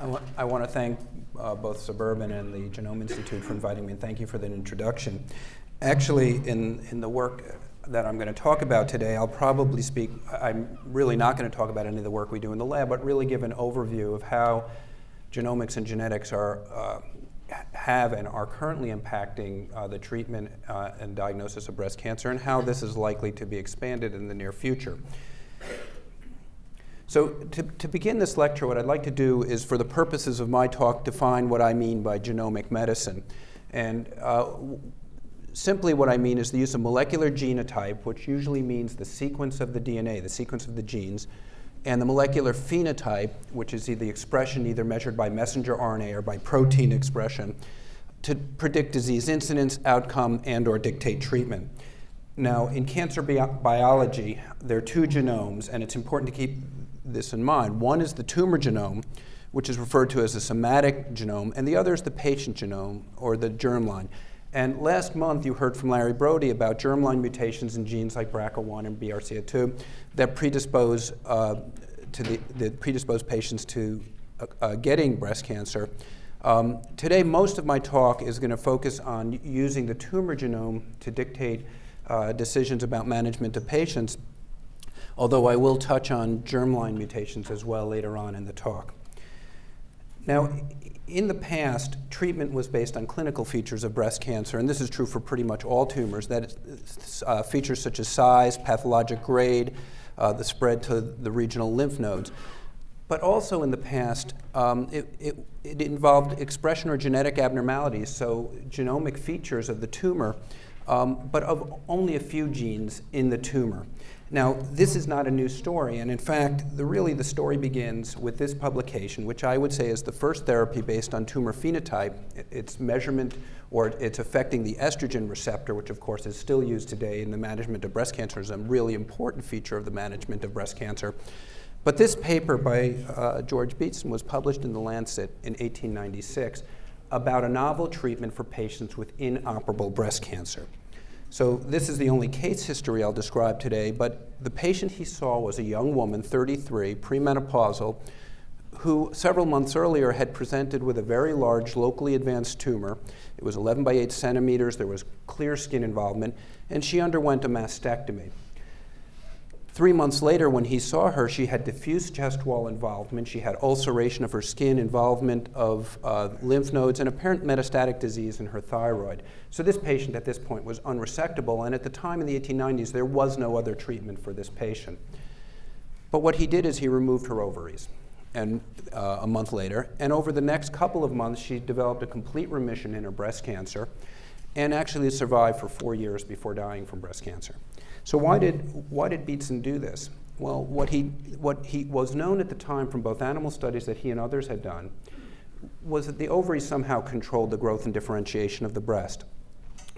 I want, I want to thank uh, both Suburban and the Genome Institute for inviting me, and thank you for that introduction. Actually, in, in the work that I'm going to talk about today, I'll probably speak, I'm really not going to talk about any of the work we do in the lab, but really give an overview of how genomics and genetics are, uh, have and are currently impacting uh, the treatment uh, and diagnosis of breast cancer and how this is likely to be expanded in the near future. So to, to begin this lecture, what I'd like to do is, for the purposes of my talk, define what I mean by genomic medicine. And uh, simply what I mean is the use of molecular genotype, which usually means the sequence of the DNA, the sequence of the genes, and the molecular phenotype, which is the expression either measured by messenger RNA or by protein expression, to predict disease incidence, outcome, and or dictate treatment. Now, in cancer bi biology, there are two genomes, and it's important to keep this in mind. One is the tumor genome, which is referred to as the somatic genome, and the other is the patient genome, or the germline. And last month, you heard from Larry Brody about germline mutations in genes like BRCA1 and BRCA2 that predispose uh, to the, the predisposed patients to uh, uh, getting breast cancer. Um, today, most of my talk is going to focus on using the tumor genome to dictate uh, decisions about management of patients although I will touch on germline mutations as well later on in the talk. Now, in the past, treatment was based on clinical features of breast cancer, and this is true for pretty much all tumors, that is, uh, features such as size, pathologic grade, uh, the spread to the regional lymph nodes. But also in the past, um, it, it, it, involved expression or genetic abnormalities, so genomic features of the tumor, um, but of only a few genes in the tumor. Now, this is not a new story, and in fact, the, really the story begins with this publication, which I would say is the first therapy based on tumor phenotype, its measurement, or it's affecting the estrogen receptor, which of course is still used today in the management of breast cancer as a really important feature of the management of breast cancer. But this paper by uh, George Beatson was published in The Lancet in 1896 about a novel treatment for patients with inoperable breast cancer. So this is the only case history I'll describe today, but the patient he saw was a young woman, 33, premenopausal, who several months earlier had presented with a very large locally advanced tumor. It was 11 by 8 centimeters, there was clear skin involvement, and she underwent a mastectomy. Three months later, when he saw her, she had diffuse chest wall involvement. She had ulceration of her skin, involvement of uh, lymph nodes, and apparent metastatic disease in her thyroid. So this patient at this point was unresectable, and at the time in the 1890s, there was no other treatment for this patient. But what he did is he removed her ovaries and uh, a month later, and over the next couple of months, she developed a complete remission in her breast cancer and actually survived for four years before dying from breast cancer. So why did, why did Beatson do this? Well, what he, what he was known at the time from both animal studies that he and others had done was that the ovaries somehow controlled the growth and differentiation of the breast.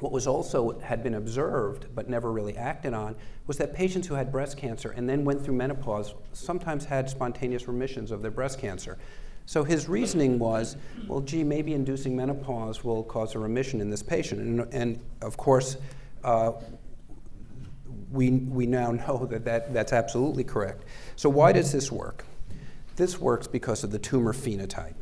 What was also had been observed but never really acted on was that patients who had breast cancer and then went through menopause sometimes had spontaneous remissions of their breast cancer. So his reasoning was, well, gee, maybe inducing menopause will cause a remission in this patient. And, and of course, uh, we, we now know that, that that's absolutely correct. So why does this work? This works because of the tumor phenotype.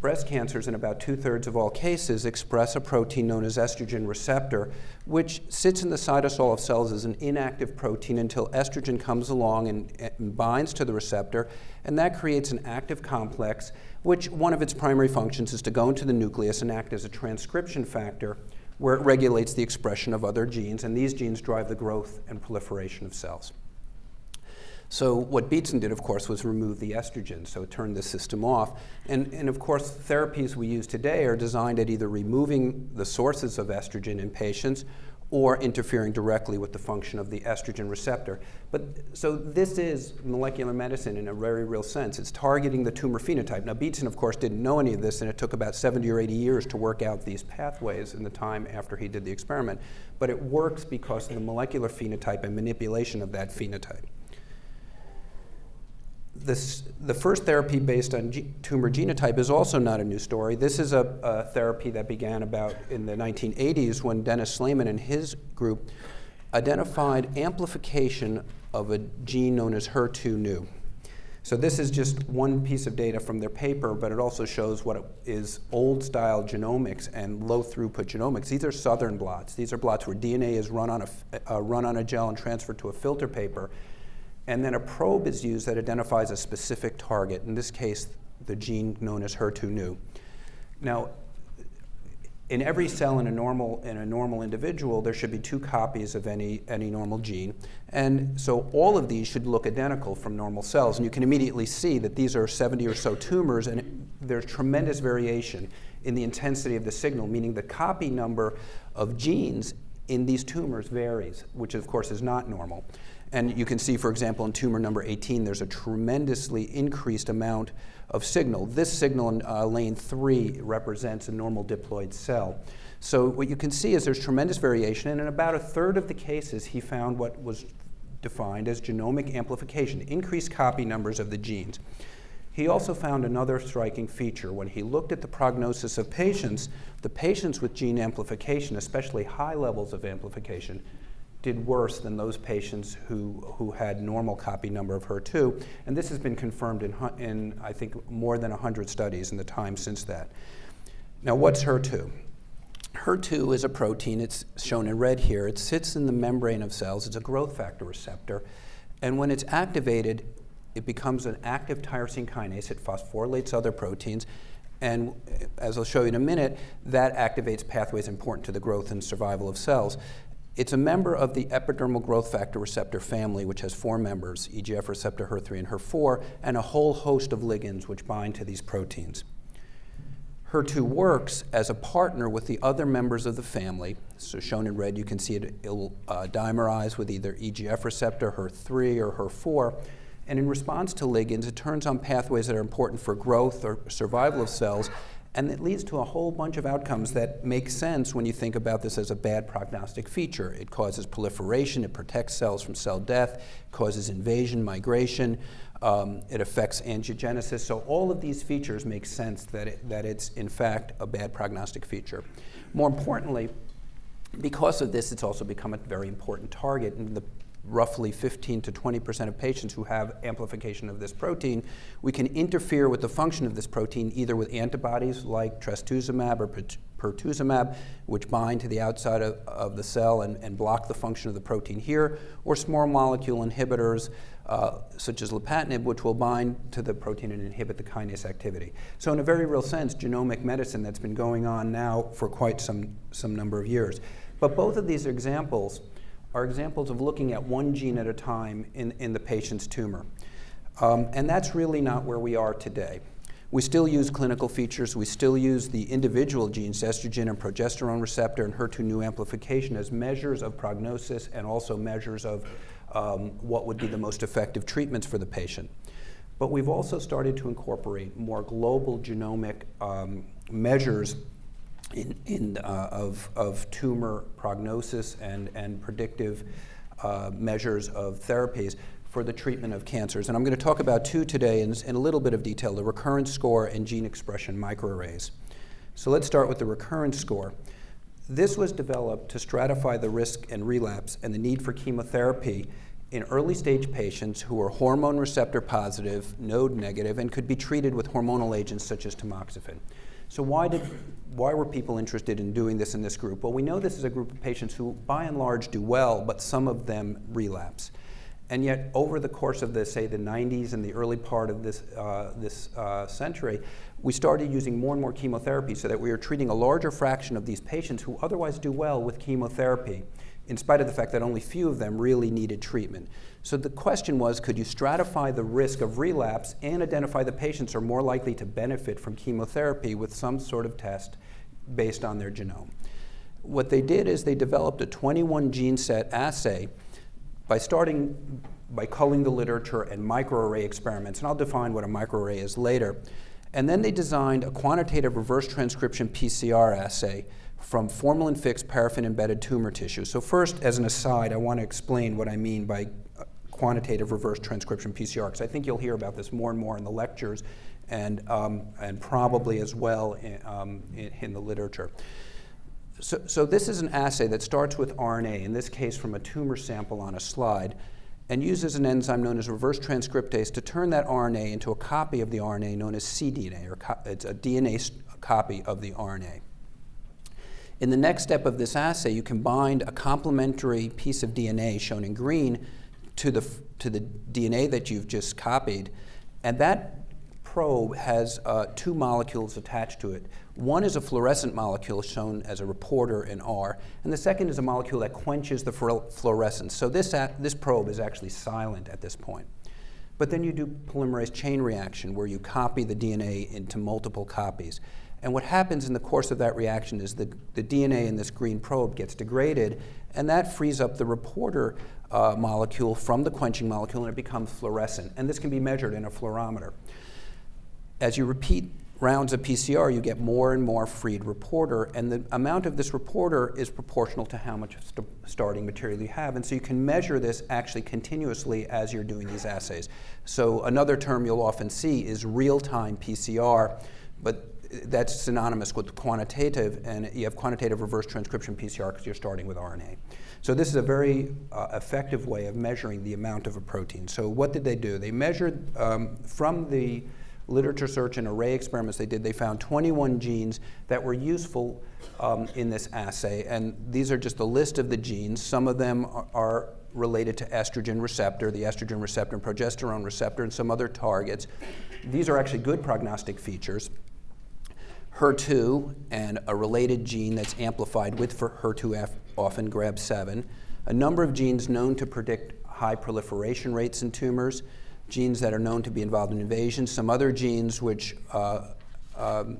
Breast cancers, in about two-thirds of all cases, express a protein known as estrogen receptor, which sits in the cytosol of cells as an inactive protein until estrogen comes along and, and binds to the receptor, and that creates an active complex, which one of its primary functions is to go into the nucleus and act as a transcription factor where it regulates the expression of other genes, and these genes drive the growth and proliferation of cells. So what Beatson did, of course, was remove the estrogen, so it turned the system off. And, and of course, therapies we use today are designed at either removing the sources of estrogen in patients or interfering directly with the function of the estrogen receptor. But so this is molecular medicine in a very real sense. It's targeting the tumor phenotype. Now, Beatson, of course, didn't know any of this, and it took about 70 or 80 years to work out these pathways in the time after he did the experiment. But it works because of the molecular phenotype and manipulation of that phenotype this, the first therapy based on G tumor genotype is also not a new story. This is a, a, therapy that began about in the 1980s when Dennis Slamon and his group identified amplification of a gene known as HER2 neu. So this is just one piece of data from their paper, but it also shows what is old-style genomics and low-throughput genomics. These are southern blots. These are blots where DNA is run on a, uh, run on a gel and transferred to a filter paper. And then a probe is used that identifies a specific target, in this case, the gene known as HER2-neu. Now, in every cell in a normal in a normal individual, there should be two copies of any any normal gene, and so all of these should look identical from normal cells. And you can immediately see that these are 70 or so tumors, and there's tremendous variation in the intensity of the signal, meaning the copy number of genes in these tumors varies, which of course is not normal. And you can see, for example, in tumor number 18, there's a tremendously increased amount of signal. This signal in uh, lane 3 represents a normal diploid cell. So what you can see is there's tremendous variation, and in about a third of the cases, he found what was defined as genomic amplification, increased copy numbers of the genes. He also found another striking feature. When he looked at the prognosis of patients, the patients with gene amplification, especially high levels of amplification, did worse than those patients who, who had normal copy number of HER2. And this has been confirmed in, in, I think, more than 100 studies in the time since that. Now, what's HER2? HER2 is a protein, it's shown in red here. It sits in the membrane of cells. It's a growth factor receptor. And when it's activated, it becomes an active tyrosine kinase. It phosphorylates other proteins. And as I'll show you in a minute, that activates pathways important to the growth and survival of cells. It's a member of the epidermal growth factor receptor family, which has four members, EGF receptor HER3 and HER4, and a whole host of ligands which bind to these proteins. HER2 works as a partner with the other members of the family. So shown in red, you can see it will uh, dimerize with either EGF receptor, HER3, or HER4. And in response to ligands, it turns on pathways that are important for growth or survival of cells and it leads to a whole bunch of outcomes that make sense when you think about this as a bad prognostic feature. It causes proliferation, it protects cells from cell death, causes invasion, migration, um, it affects angiogenesis. So all of these features make sense that, it, that it's in fact a bad prognostic feature. More importantly, because of this, it's also become a very important target. And the roughly 15 to 20 percent of patients who have amplification of this protein, we can interfere with the function of this protein either with antibodies like trastuzumab or pertuzumab, which bind to the outside of, of the cell and, and, block the function of the protein here, or small molecule inhibitors uh, such as lapatinib, which will bind to the protein and inhibit the kinase activity. So in a very real sense, genomic medicine that's been going on now for quite some, some number of years. But both of these examples are examples of looking at one gene at a time in, in the patient's tumor. Um, and that's really not where we are today. We still use clinical features. We still use the individual genes, estrogen and progesterone receptor and HER2 neu amplification as measures of prognosis and also measures of um, what would be the most effective treatments for the patient. But we've also started to incorporate more global genomic um, measures in, in, uh, of, of tumor prognosis and, and predictive uh, measures of therapies for the treatment of cancers. And I'm going to talk about two today in, in a little bit of detail, the recurrence score and gene expression microarrays. So let's start with the recurrence score. This was developed to stratify the risk and relapse and the need for chemotherapy in early stage patients who are hormone receptor positive, node negative, and could be treated with hormonal agents such as tamoxifen. So why, did, why were people interested in doing this in this group? Well, we know this is a group of patients who, by and large, do well, but some of them relapse. And yet, over the course of the, say, the 90s and the early part of this, uh, this uh, century, we started using more and more chemotherapy so that we are treating a larger fraction of these patients who otherwise do well with chemotherapy in spite of the fact that only few of them really needed treatment. So the question was, could you stratify the risk of relapse and identify the patients are more likely to benefit from chemotherapy with some sort of test based on their genome? What they did is they developed a 21 gene set assay by starting by culling the literature and microarray experiments, and I'll define what a microarray is later. And then they designed a quantitative reverse transcription PCR assay from formalin fixed paraffin embedded tumor tissue. So, first, as an aside, I want to explain what I mean by uh, quantitative reverse transcription PCR, because I think you'll hear about this more and more in the lectures and, um, and probably as well in, um, in, in the literature. So, so, this is an assay that starts with RNA, in this case from a tumor sample on a slide, and uses an enzyme known as reverse transcriptase to turn that RNA into a copy of the RNA known as cDNA, or it's a DNA copy of the RNA. In the next step of this assay, you can bind a complementary piece of DNA, shown in green, to the, to the DNA that you've just copied, and that probe has uh, two molecules attached to it. One is a fluorescent molecule shown as a reporter in R, and the second is a molecule that quenches the fluorescence. So this, this probe is actually silent at this point. But then you do polymerase chain reaction where you copy the DNA into multiple copies. And what happens in the course of that reaction is the, the DNA in this green probe gets degraded, and that frees up the reporter uh, molecule from the quenching molecule, and it becomes fluorescent. And this can be measured in a fluorometer. As you repeat rounds of PCR, you get more and more freed reporter, and the amount of this reporter is proportional to how much st starting material you have. And so you can measure this actually continuously as you're doing these assays. So another term you'll often see is real-time PCR, but that's synonymous with quantitative, and you have quantitative reverse transcription PCR because you're starting with RNA. So this is a very uh, effective way of measuring the amount of a protein. So what did they do? They measured um, from the literature search and array experiments they did, they found 21 genes that were useful um, in this assay. And these are just a list of the genes. Some of them are, are related to estrogen receptor, the estrogen receptor and progesterone receptor, and some other targets. These are actually good prognostic features. HER2 and a related gene that's amplified with HER2F, often GRB7, a number of genes known to predict high proliferation rates in tumors, genes that are known to be involved in invasion, some other genes which uh, um,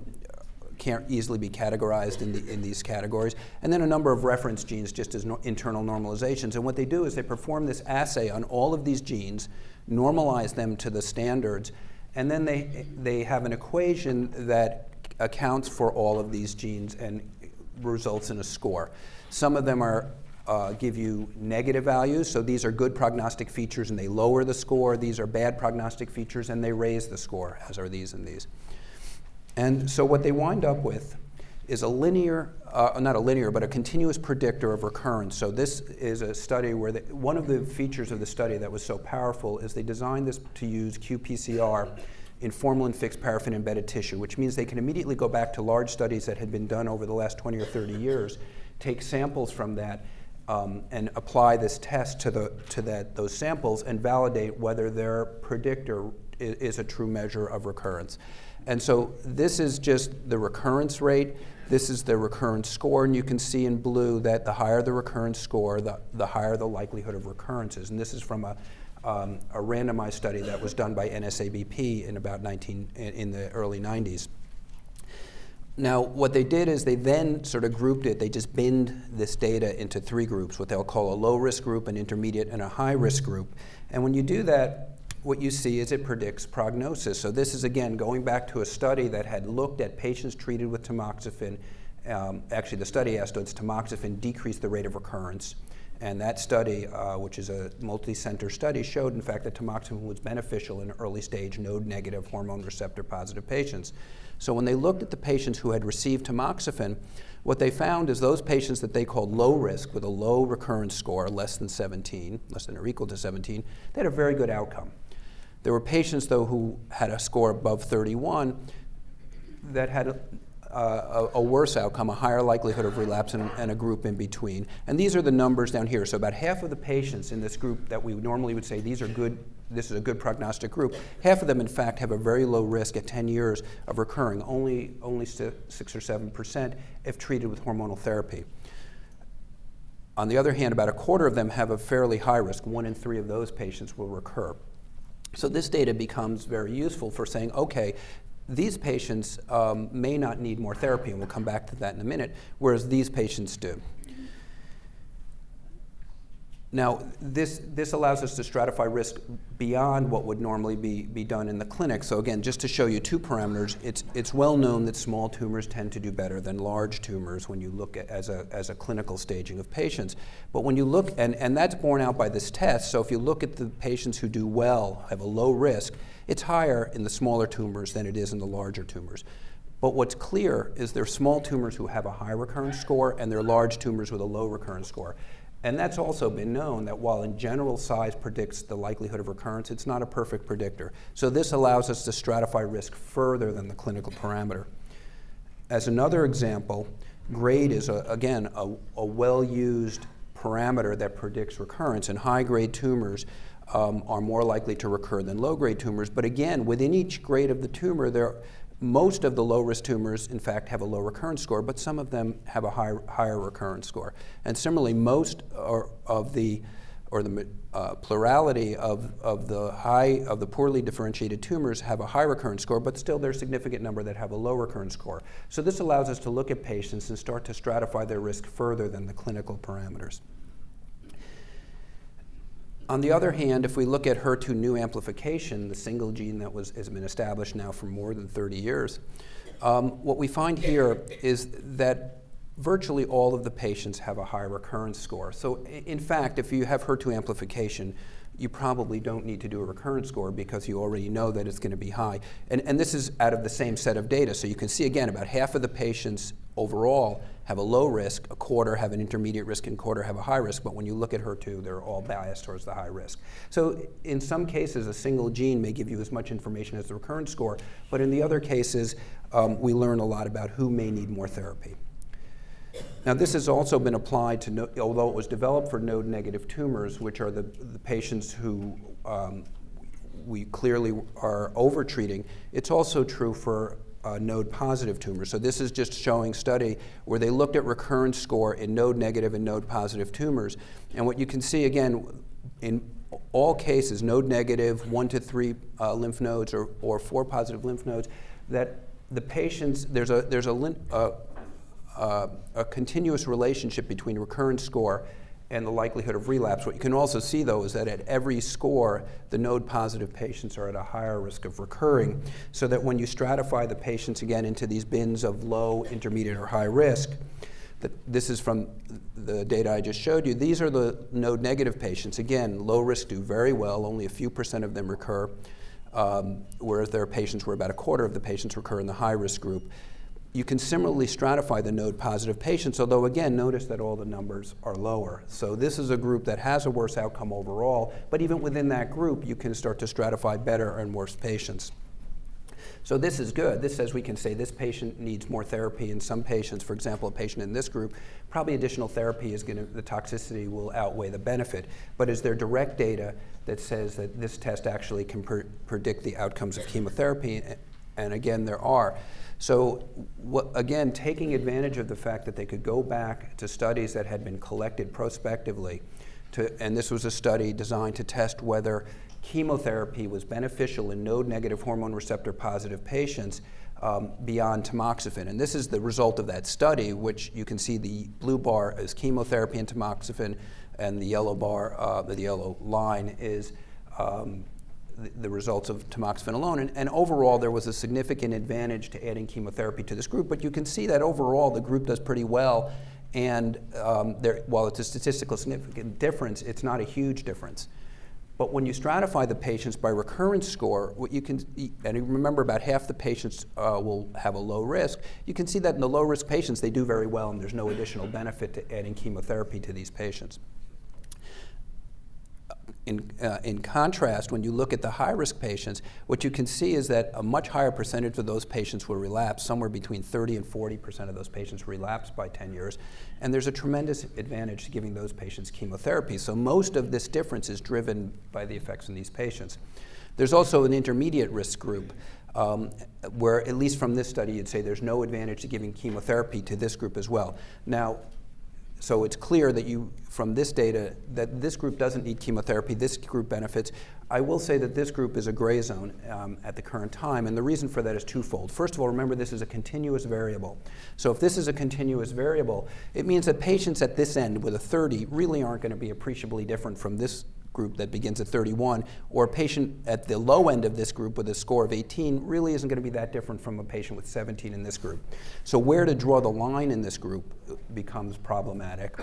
can't easily be categorized in, the, in, these categories, and then a number of reference genes just as no, internal normalizations. And what they do is they perform this assay on all of these genes, normalize them to the standards, and then they, they have an equation that accounts for all of these genes and results in a score. Some of them are uh, give you negative values, so these are good prognostic features and they lower the score. These are bad prognostic features and they raise the score, as are these and these. And so what they wind up with is a linear, uh, not a linear, but a continuous predictor of recurrence. So this is a study where one of the features of the study that was so powerful is they designed this to use qPCR in formalin-fixed paraffin-embedded tissue, which means they can immediately go back to large studies that had been done over the last 20 or 30 years, take samples from that, um, and apply this test to, the, to that, those samples and validate whether their predictor is, is a true measure of recurrence. And so this is just the recurrence rate. This is the recurrence score, and you can see in blue that the higher the recurrence score, the, the higher the likelihood of recurrences. And this is from a um, a randomized study that was done by NSABP in about 19, in the early 90s. Now, what they did is they then sort of grouped it. They just binned this data into three groups, what they'll call a low-risk group, an intermediate, and a high-risk group. And when you do that, what you see is it predicts prognosis. So this is, again, going back to a study that had looked at patients treated with tamoxifen. Um, actually, the study asked, does tamoxifen decrease the rate of recurrence? And that study, uh, which is a multi-center study, showed in fact that tamoxifen was beneficial in early stage node-negative hormone receptor positive patients. So when they looked at the patients who had received tamoxifen, what they found is those patients that they called low risk with a low recurrence score, less than 17, less than or equal to 17, they had a very good outcome. There were patients, though, who had a score above 31 that had uh, a, a, worse outcome, a higher likelihood of relapse, and, and, a group in between. And these are the numbers down here. So about half of the patients in this group that we normally would say these are good, this is a good prognostic group, half of them in fact have a very low risk at 10 years of recurring, only, only six or seven percent if treated with hormonal therapy. On the other hand, about a quarter of them have a fairly high risk. One in three of those patients will recur. So this data becomes very useful for saying, okay, these patients um, may not need more therapy, and we'll come back to that in a minute, whereas these patients do. Now, this, this allows us to stratify risk beyond what would normally be, be done in the clinic. So again, just to show you two parameters, it's, it's well known that small tumors tend to do better than large tumors when you look at as a, as a clinical staging of patients. But when you look, and, and that's borne out by this test, so if you look at the patients who do well, have a low risk, it's higher in the smaller tumors than it is in the larger tumors. But what's clear is there are small tumors who have a high recurrence score and there are large tumors with a low recurrence score. And that's also been known that while in general size predicts the likelihood of recurrence, it's not a perfect predictor. So this allows us to stratify risk further than the clinical parameter. As another example, grade is, a, again, a, a well-used parameter that predicts recurrence, and high-grade tumors um, are more likely to recur than low-grade tumors. But again, within each grade of the tumor, there, most of the low-risk tumors, in fact, have a low recurrence score, but some of them have a high, higher recurrence score. And similarly, most are, of the or the uh, plurality of, of the high of the poorly differentiated tumors have a high recurrence score, but still there's a significant number that have a low recurrence score. So this allows us to look at patients and start to stratify their risk further than the clinical parameters. On the other hand, if we look at HER2 neu amplification, the single gene that was, has been established now for more than 30 years, um, what we find here is that virtually all of the patients have a high recurrence score. So in fact, if you have HER2 amplification, you probably don't need to do a recurrence score because you already know that it's going to be high. And, and this is out of the same set of data. So you can see again, about half of the patients overall have a low risk, a quarter have an intermediate risk, and quarter have a high risk. But when you look at HER2, they're all biased towards the high risk. So in some cases, a single gene may give you as much information as the recurrence score. But in the other cases, um, we learn a lot about who may need more therapy. Now, this has also been applied to, no, although it was developed for node negative tumors, which are the, the patients who um, we clearly are overtreating, it's also true for uh, node positive tumors. So this is just showing study where they looked at recurrence score in node negative and node positive tumors. And what you can see again, in all cases, node negative, one to three uh, lymph nodes or, or four positive lymph nodes, that the patients, there's a, there's a, uh, uh, a continuous relationship between recurrence score and the likelihood of relapse. What you can also see, though, is that at every score, the node positive patients are at a higher risk of recurring, so that when you stratify the patients again into these bins of low, intermediate, or high risk, that this is from the data I just showed you. These are the node negative patients. Again, low risk do very well, only a few percent of them recur, um, whereas there are patients where about a quarter of the patients recur in the high risk group. You can similarly stratify the node positive patients, although again, notice that all the numbers are lower. So this is a group that has a worse outcome overall, but even within that group, you can start to stratify better and worse patients. So this is good. This says we can say this patient needs more therapy. In some patients, for example, a patient in this group, probably additional therapy is going to, the toxicity will outweigh the benefit. But is there direct data that says that this test actually can predict the outcomes of chemotherapy? And again, there are. So again, taking advantage of the fact that they could go back to studies that had been collected prospectively, to, and this was a study designed to test whether chemotherapy was beneficial in node-negative hormone receptor positive patients um, beyond tamoxifen. And this is the result of that study, which you can see the blue bar is chemotherapy and tamoxifen, and the yellow bar, uh, the yellow line is um, the, results of tamoxifen alone. And, and, overall, there was a significant advantage to adding chemotherapy to this group. But you can see that overall, the group does pretty well. And um, there, while it's a statistically significant difference, it's not a huge difference. But when you stratify the patients by recurrence score, what you can, and remember about half the patients uh, will have a low risk, you can see that in the low risk patients, they do very well and there's no additional benefit to adding chemotherapy to these patients. In, uh, in contrast, when you look at the high-risk patients, what you can see is that a much higher percentage of those patients will relapse, somewhere between 30 and 40 percent of those patients relapse by 10 years, and there's a tremendous advantage to giving those patients chemotherapy. So most of this difference is driven by the effects in these patients. There's also an intermediate risk group um, where, at least from this study, you'd say there's no advantage to giving chemotherapy to this group as well. Now, so it's clear that you, from this data, that this group doesn't need chemotherapy, this group benefits. I will say that this group is a gray zone um, at the current time, and the reason for that is twofold. First of all, remember this is a continuous variable. So if this is a continuous variable, it means that patients at this end with a 30 really aren't going to be appreciably different from this group that begins at 31, or a patient at the low end of this group with a score of 18 really isn't going to be that different from a patient with 17 in this group. So where to draw the line in this group becomes problematic.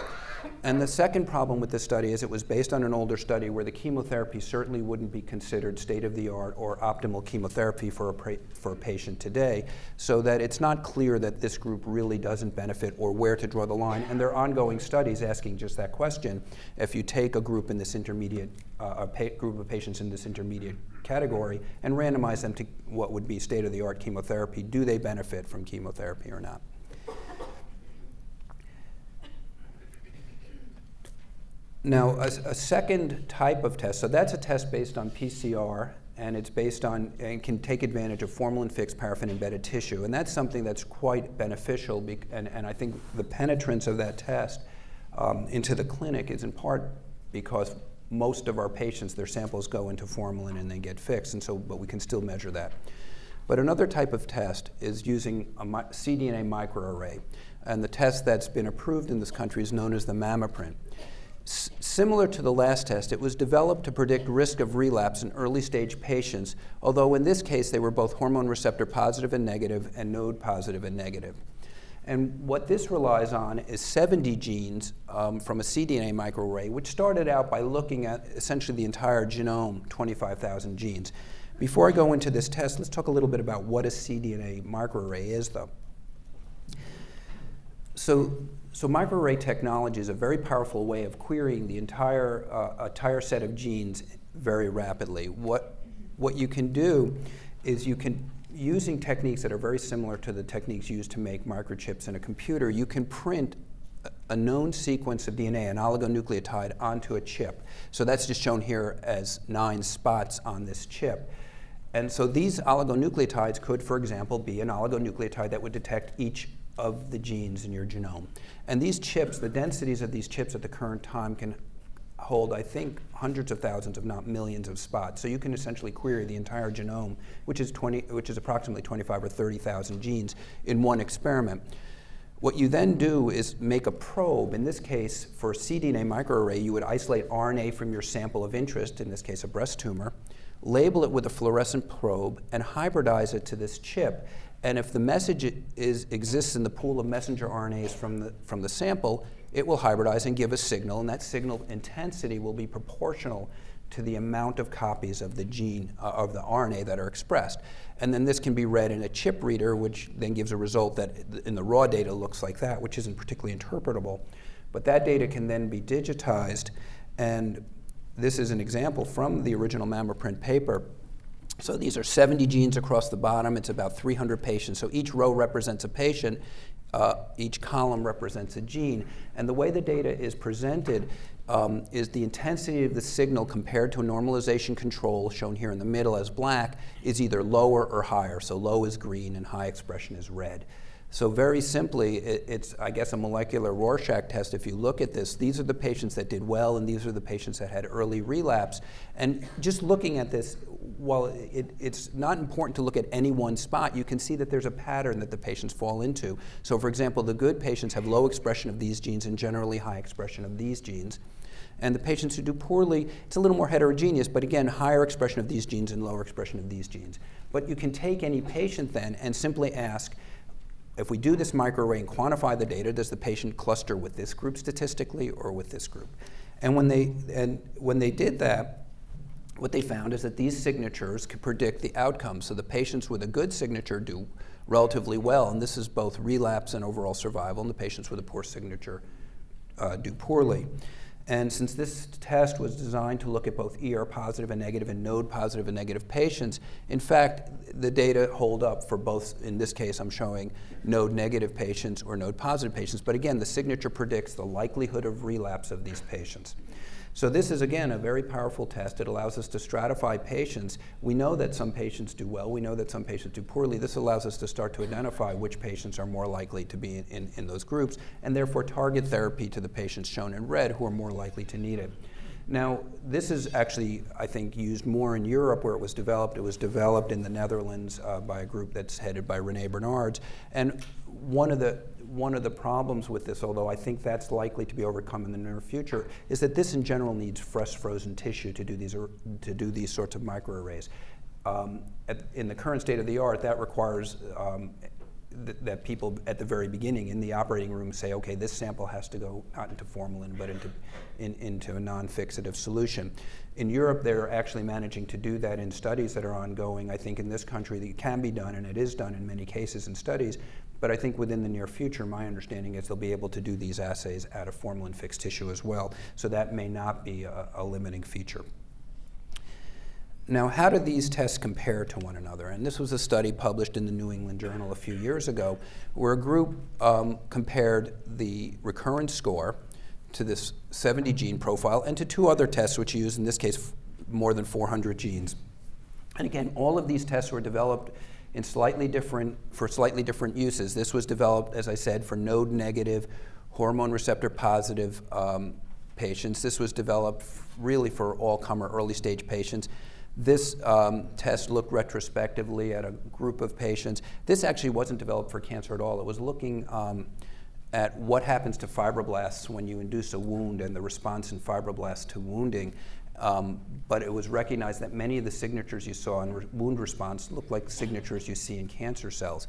And the second problem with this study is it was based on an older study where the chemotherapy certainly wouldn't be considered state-of-the-art or optimal chemotherapy for a, for a patient today, so that it's not clear that this group really doesn't benefit or where to draw the line. And there are ongoing studies asking just that question. If you take a group in this intermediate, uh, a group of patients in this intermediate category and randomize them to what would be state-of-the-art chemotherapy, do they benefit from chemotherapy or not? Now, a, a, second type of test, so that's a test based on PCR, and it's based on, and can take advantage of formalin-fixed paraffin-embedded tissue. And that's something that's quite beneficial, and, and I think the penetrance of that test um, into the clinic is in part because most of our patients, their samples go into formalin and they get fixed, and so, but we can still measure that. But another type of test is using a cDNA microarray. And the test that's been approved in this country is known as the MammaPrint similar to the last test, it was developed to predict risk of relapse in early stage patients, although in this case they were both hormone receptor positive and negative and node positive and negative. And what this relies on is 70 genes um, from a cDNA microarray, which started out by looking at essentially the entire genome, 25,000 genes. Before I go into this test, let's talk a little bit about what a cDNA microarray is, though. So so microarray technology is a very powerful way of querying the entire, uh, entire set of genes very rapidly. What, what you can do is you can, using techniques that are very similar to the techniques used to make microchips in a computer, you can print a known sequence of DNA, an oligonucleotide, onto a chip. So that's just shown here as nine spots on this chip. And so these oligonucleotides could, for example, be an oligonucleotide that would detect each of the genes in your genome. And these chips, the densities of these chips at the current time can hold, I think, hundreds of thousands, if not millions of spots. So you can essentially query the entire genome, which is, 20, which is approximately 25 or 30,000 genes in one experiment. What you then do is make a probe. In this case, for a cDNA microarray, you would isolate RNA from your sample of interest, in this case a breast tumor, label it with a fluorescent probe, and hybridize it to this chip. And if the message is, exists in the pool of messenger RNAs from the, from the sample, it will hybridize and give a signal, and that signal intensity will be proportional to the amount of copies of the gene, uh, of the RNA that are expressed. And then this can be read in a chip reader, which then gives a result that in the raw data looks like that, which isn't particularly interpretable. But that data can then be digitized, and this is an example from the original MammaPrint paper so these are 70 genes across the bottom. It's about 300 patients. So each row represents a patient. Uh, each column represents a gene. And the way the data is presented um, is the intensity of the signal compared to a normalization control, shown here in the middle as black, is either lower or higher. So low is green and high expression is red. So very simply, it, it's, I guess, a molecular Rorschach test. If you look at this, these are the patients that did well, and these are the patients that had early relapse. And just looking at this, while it, it's not important to look at any one spot, you can see that there's a pattern that the patients fall into. So for example, the good patients have low expression of these genes and generally high expression of these genes. And the patients who do poorly, it's a little more heterogeneous, but again, higher expression of these genes and lower expression of these genes. But you can take any patient then and simply ask, if we do this microarray and quantify the data, does the patient cluster with this group statistically or with this group? And when they, and when they did that, what they found is that these signatures could predict the outcome. So the patients with a good signature do relatively well, and this is both relapse and overall survival, and the patients with a poor signature uh, do poorly. And since this test was designed to look at both ER positive and negative and node positive and negative patients, in fact, the data hold up for both, in this case, I'm showing node negative patients or node positive patients. But again, the signature predicts the likelihood of relapse of these patients. So this is, again, a very powerful test. It allows us to stratify patients. We know that some patients do well. We know that some patients do poorly. This allows us to start to identify which patients are more likely to be in, in, in those groups, and therefore target therapy to the patients shown in red who are more likely to need it. Now, this is actually, I think, used more in Europe where it was developed. It was developed in the Netherlands uh, by a group that's headed by Rene Bernards. And one of the one of the problems with this, although I think that's likely to be overcome in the near future, is that this in general needs fresh frozen tissue to do these, to do these sorts of microarrays. Um, at, in the current state of the art, that requires um, th that people at the very beginning in the operating room say, okay, this sample has to go not into formalin, but into, in, into a non-fixative solution. In Europe, they're actually managing to do that in studies that are ongoing. I think in this country, it can be done, and it is done in many cases in studies. But I think within the near future, my understanding is they'll be able to do these assays out of formalin-fixed tissue as well. So that may not be a, a limiting feature. Now, how do these tests compare to one another? And this was a study published in the New England Journal a few years ago, where a group um, compared the recurrence score to this 70 gene profile and to two other tests, which use, in this case, more than 400 genes. And again, all of these tests were developed in slightly different, for slightly different uses. This was developed, as I said, for node negative, hormone receptor positive um, patients. This was developed really for all comer early stage patients. This um, test looked retrospectively at a group of patients. This actually wasn't developed for cancer at all. It was looking um, at what happens to fibroblasts when you induce a wound and the response in fibroblasts to wounding. Um, but it was recognized that many of the signatures you saw in re wound response looked like signatures you see in cancer cells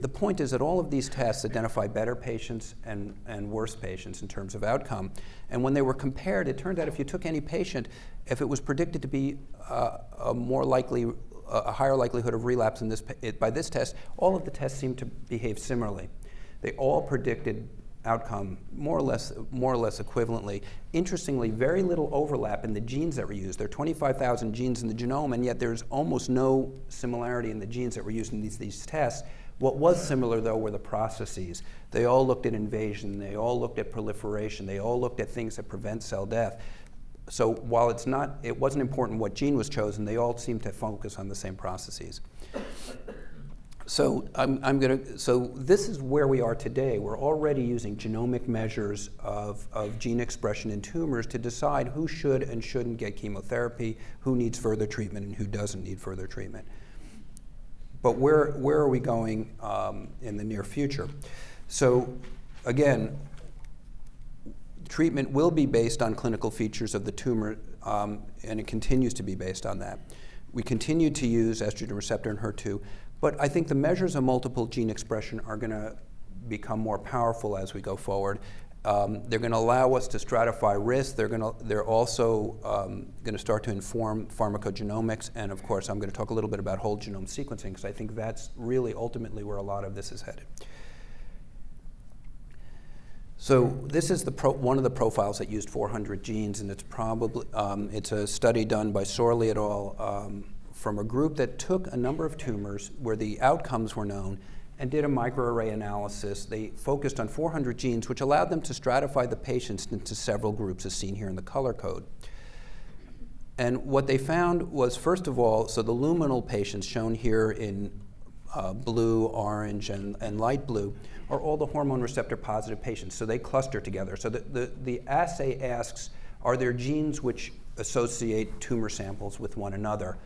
the point is that all of these tests identify better patients and, and worse patients in terms of outcome. And when they were compared, it turned out if you took any patient, if it was predicted to be uh, a more likely, a higher likelihood of relapse in this, by this test, all of the tests seemed to behave similarly. They all predicted outcome more or less more or less equivalently. Interestingly, very little overlap in the genes that were used. There are 25,000 genes in the genome, and yet there's almost no similarity in the genes that were used in these, these tests. What was similar, though, were the processes. They all looked at invasion, they all looked at proliferation, they all looked at things that prevent cell death. So while it's not, it wasn't important what gene was chosen, they all seemed to focus on the same processes. So I'm, I'm going to, so this is where we are today. We're already using genomic measures of, of gene expression in tumors to decide who should and shouldn't get chemotherapy, who needs further treatment, and who doesn't need further treatment. But where, where are we going um, in the near future? So again, treatment will be based on clinical features of the tumor, um, and it continues to be based on that. We continue to use estrogen receptor and HER2, but I think the measures of multiple gene expression are going to become more powerful as we go forward. Um, they're going to allow us to stratify risk. They're, to, they're also um, going to start to inform pharmacogenomics. And of course, I'm going to talk a little bit about whole genome sequencing because I think that's really ultimately where a lot of this is headed. So this is one of the profiles that used 400 genes, and it's probably um, it's a study done by Sorlie et al. Um, from a group that took a number of tumors where the outcomes were known and did a microarray analysis. They focused on 400 genes, which allowed them to stratify the patients into several groups, as seen here in the color code. And what they found was, first of all, so the luminal patients shown here in uh, blue, orange, and, and light blue are all the hormone receptor positive patients. So they cluster together. So the, the, the assay asks, are there genes which associate tumor samples with one another?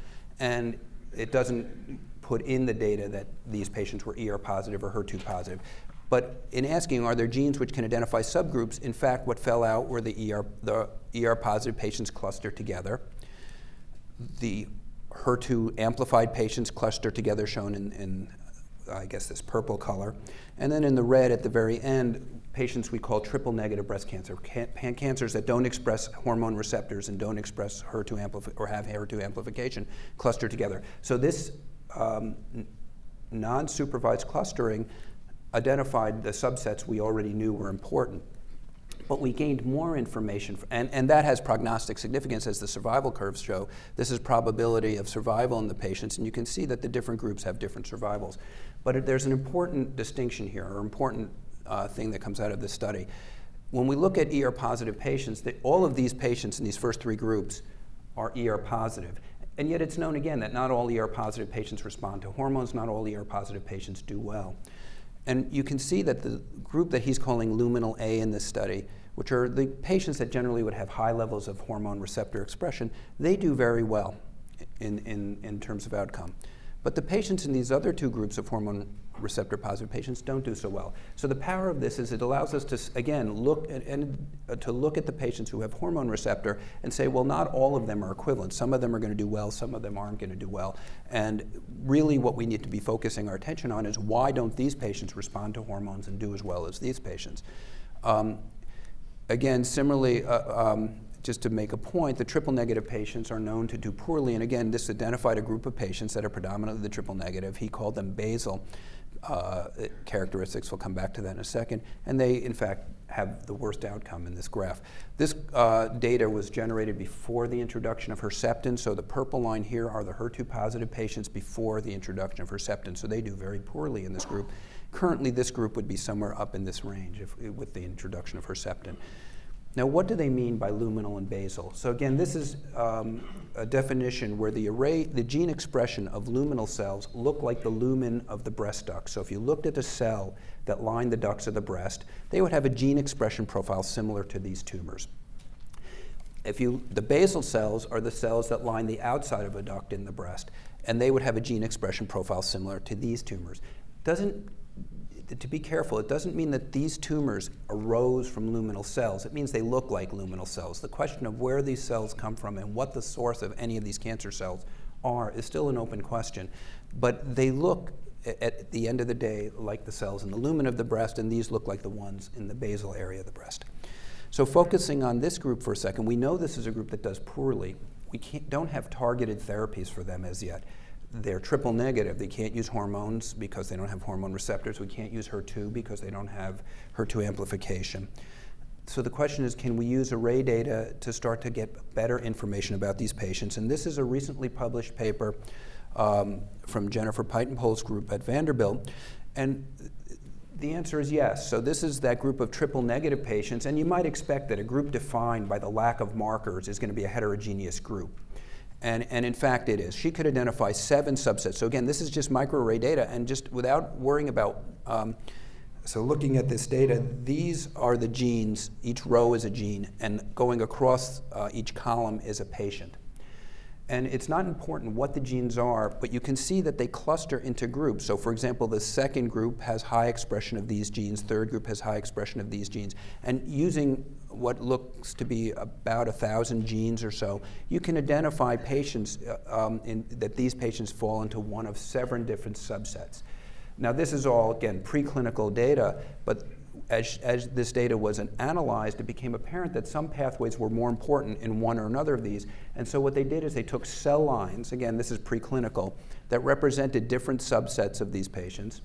And it doesn't put in the data that these patients were ER positive or HER2 positive. But in asking, are there genes which can identify subgroups, in fact, what fell out were the ER, the ER positive patients clustered together. The HER2 amplified patients clustered together, shown in, in I guess, this purple color. And then in the red at the very end, patients we call triple negative breast cancer, can cancers that don't express hormone receptors and don't express HER2 or have HER2 amplification clustered together. So this um, non-supervised clustering identified the subsets we already knew were important. But we gained more information, and, and that has prognostic significance as the survival curves show. This is probability of survival in the patients, and you can see that the different groups have different survivals. But there's an important distinction here, or important uh, thing that comes out of this study. When we look at ER positive patients, all of these patients in these first three groups are ER positive. And yet it's known again that not all ER positive patients respond to hormones, not all ER positive patients do well. And you can see that the group that he's calling luminal A in this study, which are the patients that generally would have high levels of hormone receptor expression, they do very well in, in, in terms of outcome. But the patients in these other two groups of hormone receptor positive patients don't do so well. So the power of this is it allows us to, again, look at, and, uh, to look at the patients who have hormone receptor and say, well, not all of them are equivalent. Some of them are going to do well, some of them aren't going to do well. And really what we need to be focusing our attention on is why don't these patients respond to hormones and do as well as these patients? Um, again, similarly, uh, um, just to make a point, the triple negative patients are known to do poorly. And again, this identified a group of patients that are predominantly the triple negative. He called them basal uh, characteristics. We'll come back to that in a second. And they, in fact, have the worst outcome in this graph. This uh, data was generated before the introduction of Herceptin. So the purple line here are the HER2 positive patients before the introduction of Herceptin. So they do very poorly in this group. Currently, this group would be somewhere up in this range if, with the introduction of Herceptin. Now, what do they mean by luminal and basal? So again, this is um, a definition where the array, the gene expression of luminal cells look like the lumen of the breast duct. So if you looked at a cell that lined the ducts of the breast, they would have a gene expression profile similar to these tumors. If you, the basal cells are the cells that line the outside of a duct in the breast, and they would have a gene expression profile similar to these tumors. Doesn't to be careful, it doesn't mean that these tumors arose from luminal cells. It means they look like luminal cells. The question of where these cells come from and what the source of any of these cancer cells are is still an open question. But they look, at the end of the day, like the cells in the lumen of the breast, and these look like the ones in the basal area of the breast. So focusing on this group for a second, we know this is a group that does poorly. We don't have targeted therapies for them as yet they're triple negative. They can't use hormones because they don't have hormone receptors. We can't use HER2 because they don't have HER2 amplification. So the question is, can we use array data to start to get better information about these patients? And this is a recently published paper um, from Jennifer Pietenpol's group at Vanderbilt. And the answer is yes. So this is that group of triple negative patients, and you might expect that a group defined by the lack of markers is going to be a heterogeneous group. And, and in fact, it is. She could identify seven subsets. So again, this is just microarray data, and just without worrying about, um, so looking at this data, these are the genes. Each row is a gene, and going across uh, each column is a patient. And it's not important what the genes are, but you can see that they cluster into groups. So for example, the second group has high expression of these genes, third group has high expression of these genes. And using what looks to be about a thousand genes or so, you can identify patients uh, um, in, that these patients fall into one of seven different subsets. Now this is all, again, preclinical data, but as, as this data was analyzed, it became apparent that some pathways were more important in one or another of these. And so what they did is they took cell lines, again, this is preclinical, that represented different subsets of these patients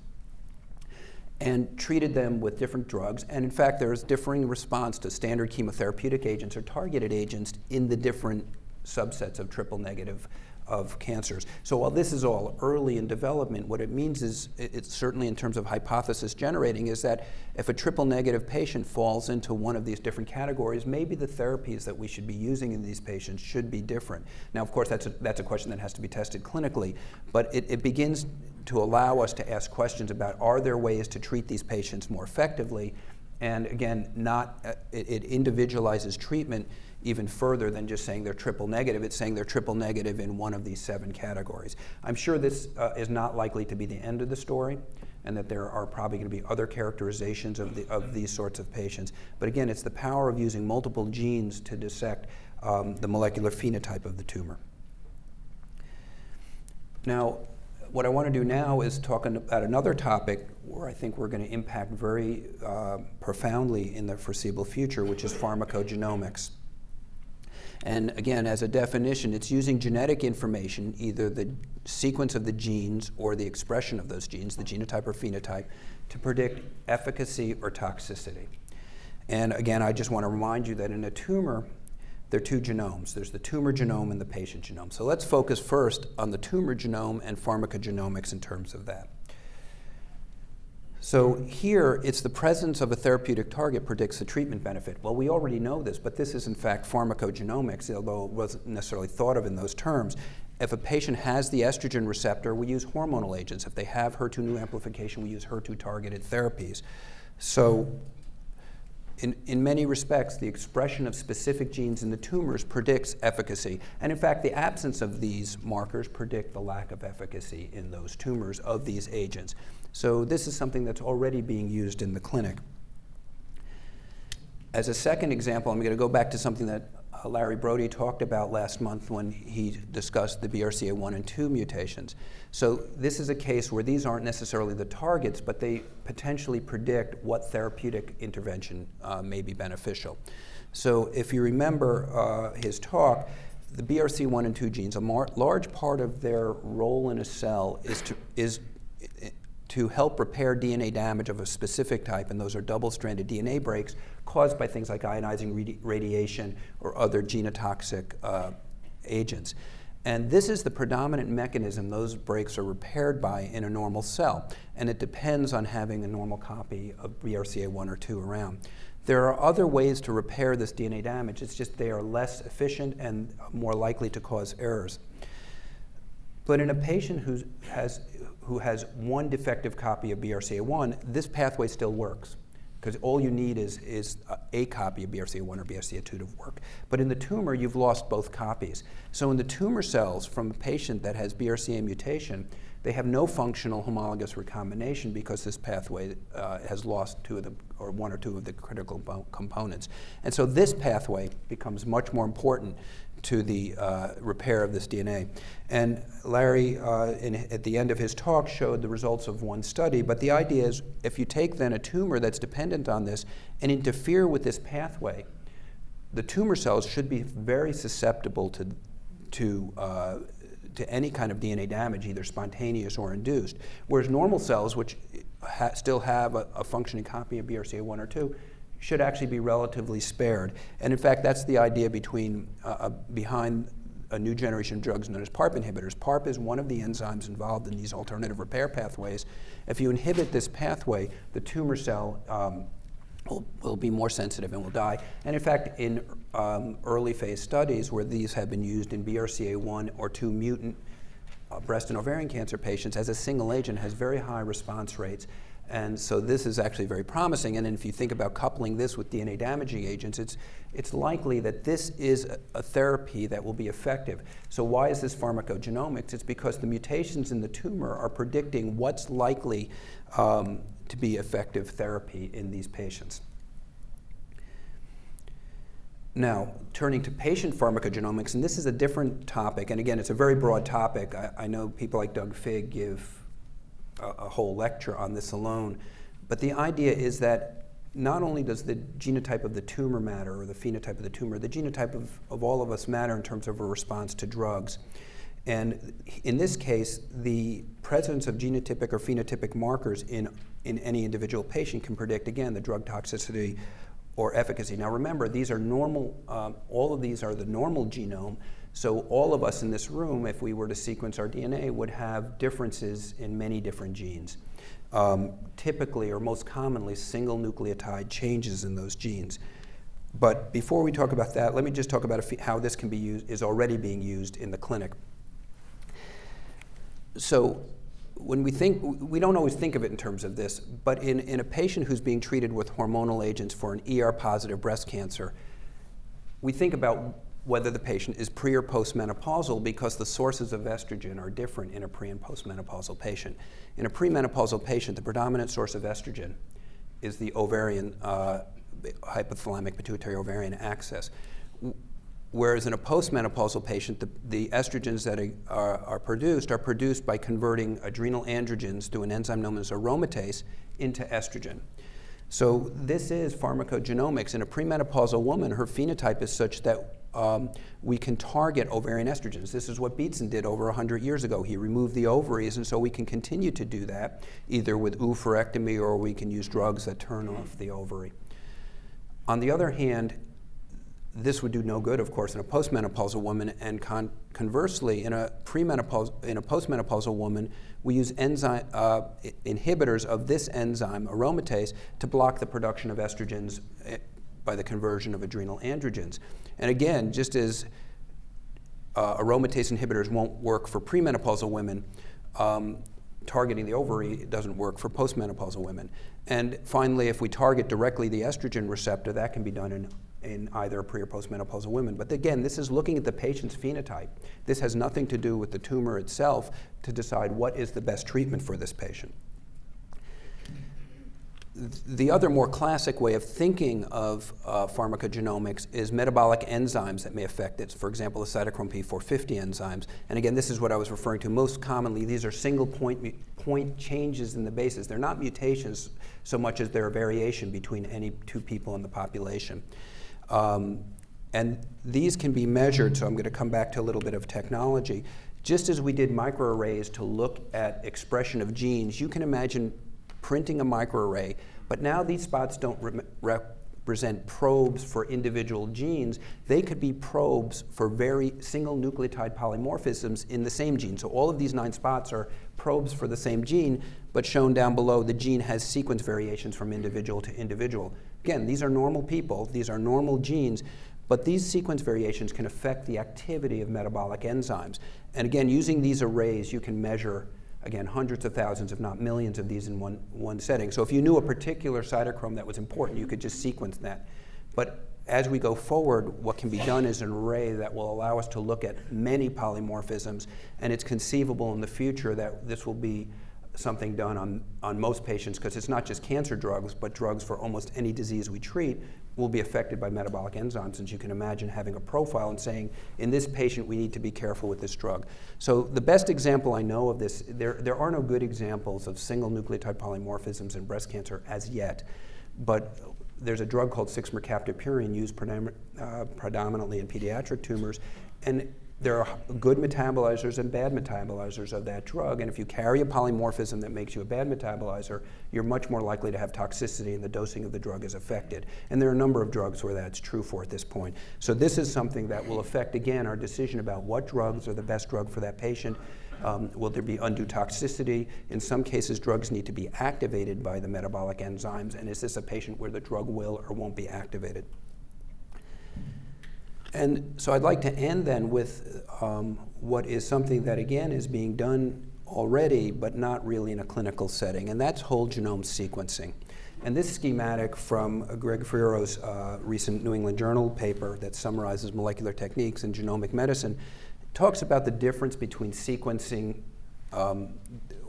and treated them with different drugs. And in fact, there is differing response to standard chemotherapeutic agents or targeted agents in the different subsets of triple negative of cancers. So while this is all early in development, what it means is, it's certainly in terms of hypothesis generating, is that if a triple negative patient falls into one of these different categories, maybe the therapies that we should be using in these patients should be different. Now, of course, that's a, that's a question that has to be tested clinically, but it, it begins to allow us to ask questions about are there ways to treat these patients more effectively? And again, not, uh, it, it individualizes treatment even further than just saying they're triple negative. It's saying they're triple negative in one of these seven categories. I'm sure this uh, is not likely to be the end of the story and that there are probably going to be other characterizations of, the, of these sorts of patients. But again, it's the power of using multiple genes to dissect um, the molecular phenotype of the tumor. Now, what I want to do now is talk about another topic where I think we're going to impact very uh, profoundly in the foreseeable future, which is pharmacogenomics. And again, as a definition, it's using genetic information, either the sequence of the genes or the expression of those genes, the genotype or phenotype, to predict efficacy or toxicity. And again, I just want to remind you that in a tumor, there are two genomes. There's the tumor genome and the patient genome. So let's focus first on the tumor genome and pharmacogenomics in terms of that. So here, it's the presence of a therapeutic target predicts the treatment benefit. Well, we already know this, but this is in fact pharmacogenomics, although it wasn't necessarily thought of in those terms. If a patient has the estrogen receptor, we use hormonal agents. If they have HER2 neu amplification, we use HER2 targeted therapies. So in, in many respects, the expression of specific genes in the tumors predicts efficacy. And in fact, the absence of these markers predict the lack of efficacy in those tumors of these agents. So this is something that's already being used in the clinic. As a second example, I'm going to go back to something that uh, Larry Brody talked about last month when he discussed the BRCA1 and 2 mutations. So this is a case where these aren't necessarily the targets, but they potentially predict what therapeutic intervention uh, may be beneficial. So if you remember uh, his talk, the BRCA1 and 2 genes, a large part of their role in a cell is to, is to help repair DNA damage of a specific type, and those are double-stranded DNA breaks caused by things like ionizing radiation or other genotoxic uh, agents. And this is the predominant mechanism those breaks are repaired by in a normal cell, and it depends on having a normal copy of BRCA1 or 2 around. There are other ways to repair this DNA damage, it's just they are less efficient and more likely to cause errors. But in a patient who has who has one defective copy of BRCA1, this pathway still works because all you need is, is a copy of BRCA1 or BRCA2 to work. But in the tumor, you've lost both copies. So in the tumor cells from a patient that has BRCA mutation, they have no functional homologous recombination because this pathway uh, has lost two of the, or one or two of the critical components. And so this pathway becomes much more important to the uh, repair of this DNA. And Larry, uh, in, at the end of his talk, showed the results of one study. But the idea is if you take then a tumor that's dependent on this and interfere with this pathway, the tumor cells should be very susceptible to, to, uh, to any kind of DNA damage, either spontaneous or induced. Whereas normal cells, which ha still have a, a functioning copy of BRCA1 or 2, should actually be relatively spared. And in fact, that's the idea between, uh, uh behind a new generation of drugs known as PARP inhibitors. PARP is one of the enzymes involved in these alternative repair pathways. If you inhibit this pathway, the tumor cell um, will, will, be more sensitive and will die. And in fact, in um, early phase studies where these have been used in BRCA1 or 2 mutant uh, breast and ovarian cancer patients as a single agent has very high response rates and so this is actually very promising. And if you think about coupling this with DNA damaging agents, it's, it's likely that this is a, a, therapy that will be effective. So why is this pharmacogenomics? It's because the mutations in the tumor are predicting what's likely um, to be effective therapy in these patients. Now, turning to patient pharmacogenomics, and this is a different topic, and again, it's a very broad topic. I, I know people like Doug Figg give a, a whole lecture on this alone. But the idea is that not only does the genotype of the tumor matter or the phenotype of the tumor, the genotype of, of all of us matter in terms of a response to drugs. And in this case, the presence of genotypic or phenotypic markers in, in any individual patient can predict, again, the drug toxicity or efficacy. Now remember, these are normal, um, all of these are the normal genome, so all of us in this room, if we were to sequence our DNA, would have differences in many different genes. Um, typically, or most commonly, single nucleotide changes in those genes. But before we talk about that, let me just talk about how this can be used, is already being used in the clinic. So when we think, we don't always think of it in terms of this, but in, in a patient who's being treated with hormonal agents for an ER-positive breast cancer, we think about whether the patient is pre or postmenopausal because the sources of estrogen are different in a pre and postmenopausal patient. In a premenopausal patient, the predominant source of estrogen is the ovarian, uh, hypothalamic pituitary ovarian axis. Whereas in a postmenopausal patient, the, the estrogens that are, are, produced are produced by converting adrenal androgens through an enzyme known as aromatase into estrogen. So this is pharmacogenomics. In a premenopausal woman, her phenotype is such that um, we can target ovarian estrogens. This is what Beatson did over 100 years ago. He removed the ovaries, and so we can continue to do that, either with oophorectomy or we can use drugs that turn off the ovary. On the other hand, this would do no good, of course, in a postmenopausal woman, and con conversely, in a premenopausal, in a postmenopausal woman, we use enzyme uh, inhibitors of this enzyme, aromatase, to block the production of estrogens eh, by the conversion of adrenal androgens. And again, just as uh, aromatase inhibitors won't work for premenopausal women, um, targeting the ovary doesn't work for postmenopausal women. And finally, if we target directly the estrogen receptor, that can be done in, in either pre or postmenopausal women. But again, this is looking at the patient's phenotype. This has nothing to do with the tumor itself to decide what is the best treatment for this patient the other more classic way of thinking of uh, pharmacogenomics is metabolic enzymes that may affect it. For example, the cytochrome P450 enzymes. And again, this is what I was referring to. Most commonly, these are single point, point changes in the bases. They're not mutations so much as they're a variation between any two people in the population. Um, and these can be measured, so I'm going to come back to a little bit of technology. Just as we did microarrays to look at expression of genes, you can imagine printing a microarray, but now these spots don't re represent probes for individual genes. They could be probes for very single nucleotide polymorphisms in the same gene. So all of these nine spots are probes for the same gene, but shown down below, the gene has sequence variations from individual to individual. Again, these are normal people, these are normal genes, but these sequence variations can affect the activity of metabolic enzymes. And again, using these arrays, you can measure again, hundreds of thousands, if not millions of these in one, one setting. So if you knew a particular cytochrome that was important, you could just sequence that. But as we go forward, what can be done is an array that will allow us to look at many polymorphisms, and it's conceivable in the future that this will be something done on, on most patients, because it's not just cancer drugs, but drugs for almost any disease we treat will be affected by metabolic enzymes. And you can imagine having a profile and saying, in this patient, we need to be careful with this drug. So the best example I know of this, there, there are no good examples of single nucleotide polymorphisms in breast cancer as yet. But there's a drug called 6-mercaptopurine used uh, predominantly in pediatric tumors. And there are good metabolizers and bad metabolizers of that drug, and if you carry a polymorphism that makes you a bad metabolizer, you're much more likely to have toxicity and the dosing of the drug is affected. And there are a number of drugs where that's true for at this point. So this is something that will affect, again, our decision about what drugs are the best drug for that patient. Um, will there be undue toxicity? In some cases, drugs need to be activated by the metabolic enzymes, and is this a patient where the drug will or won't be activated? And so I'd like to end then with um, what is something that, again, is being done already, but not really in a clinical setting, and that's whole genome sequencing. And this schematic from Greg Feero's uh, recent New England Journal paper that summarizes molecular techniques in genomic medicine talks about the difference between sequencing um,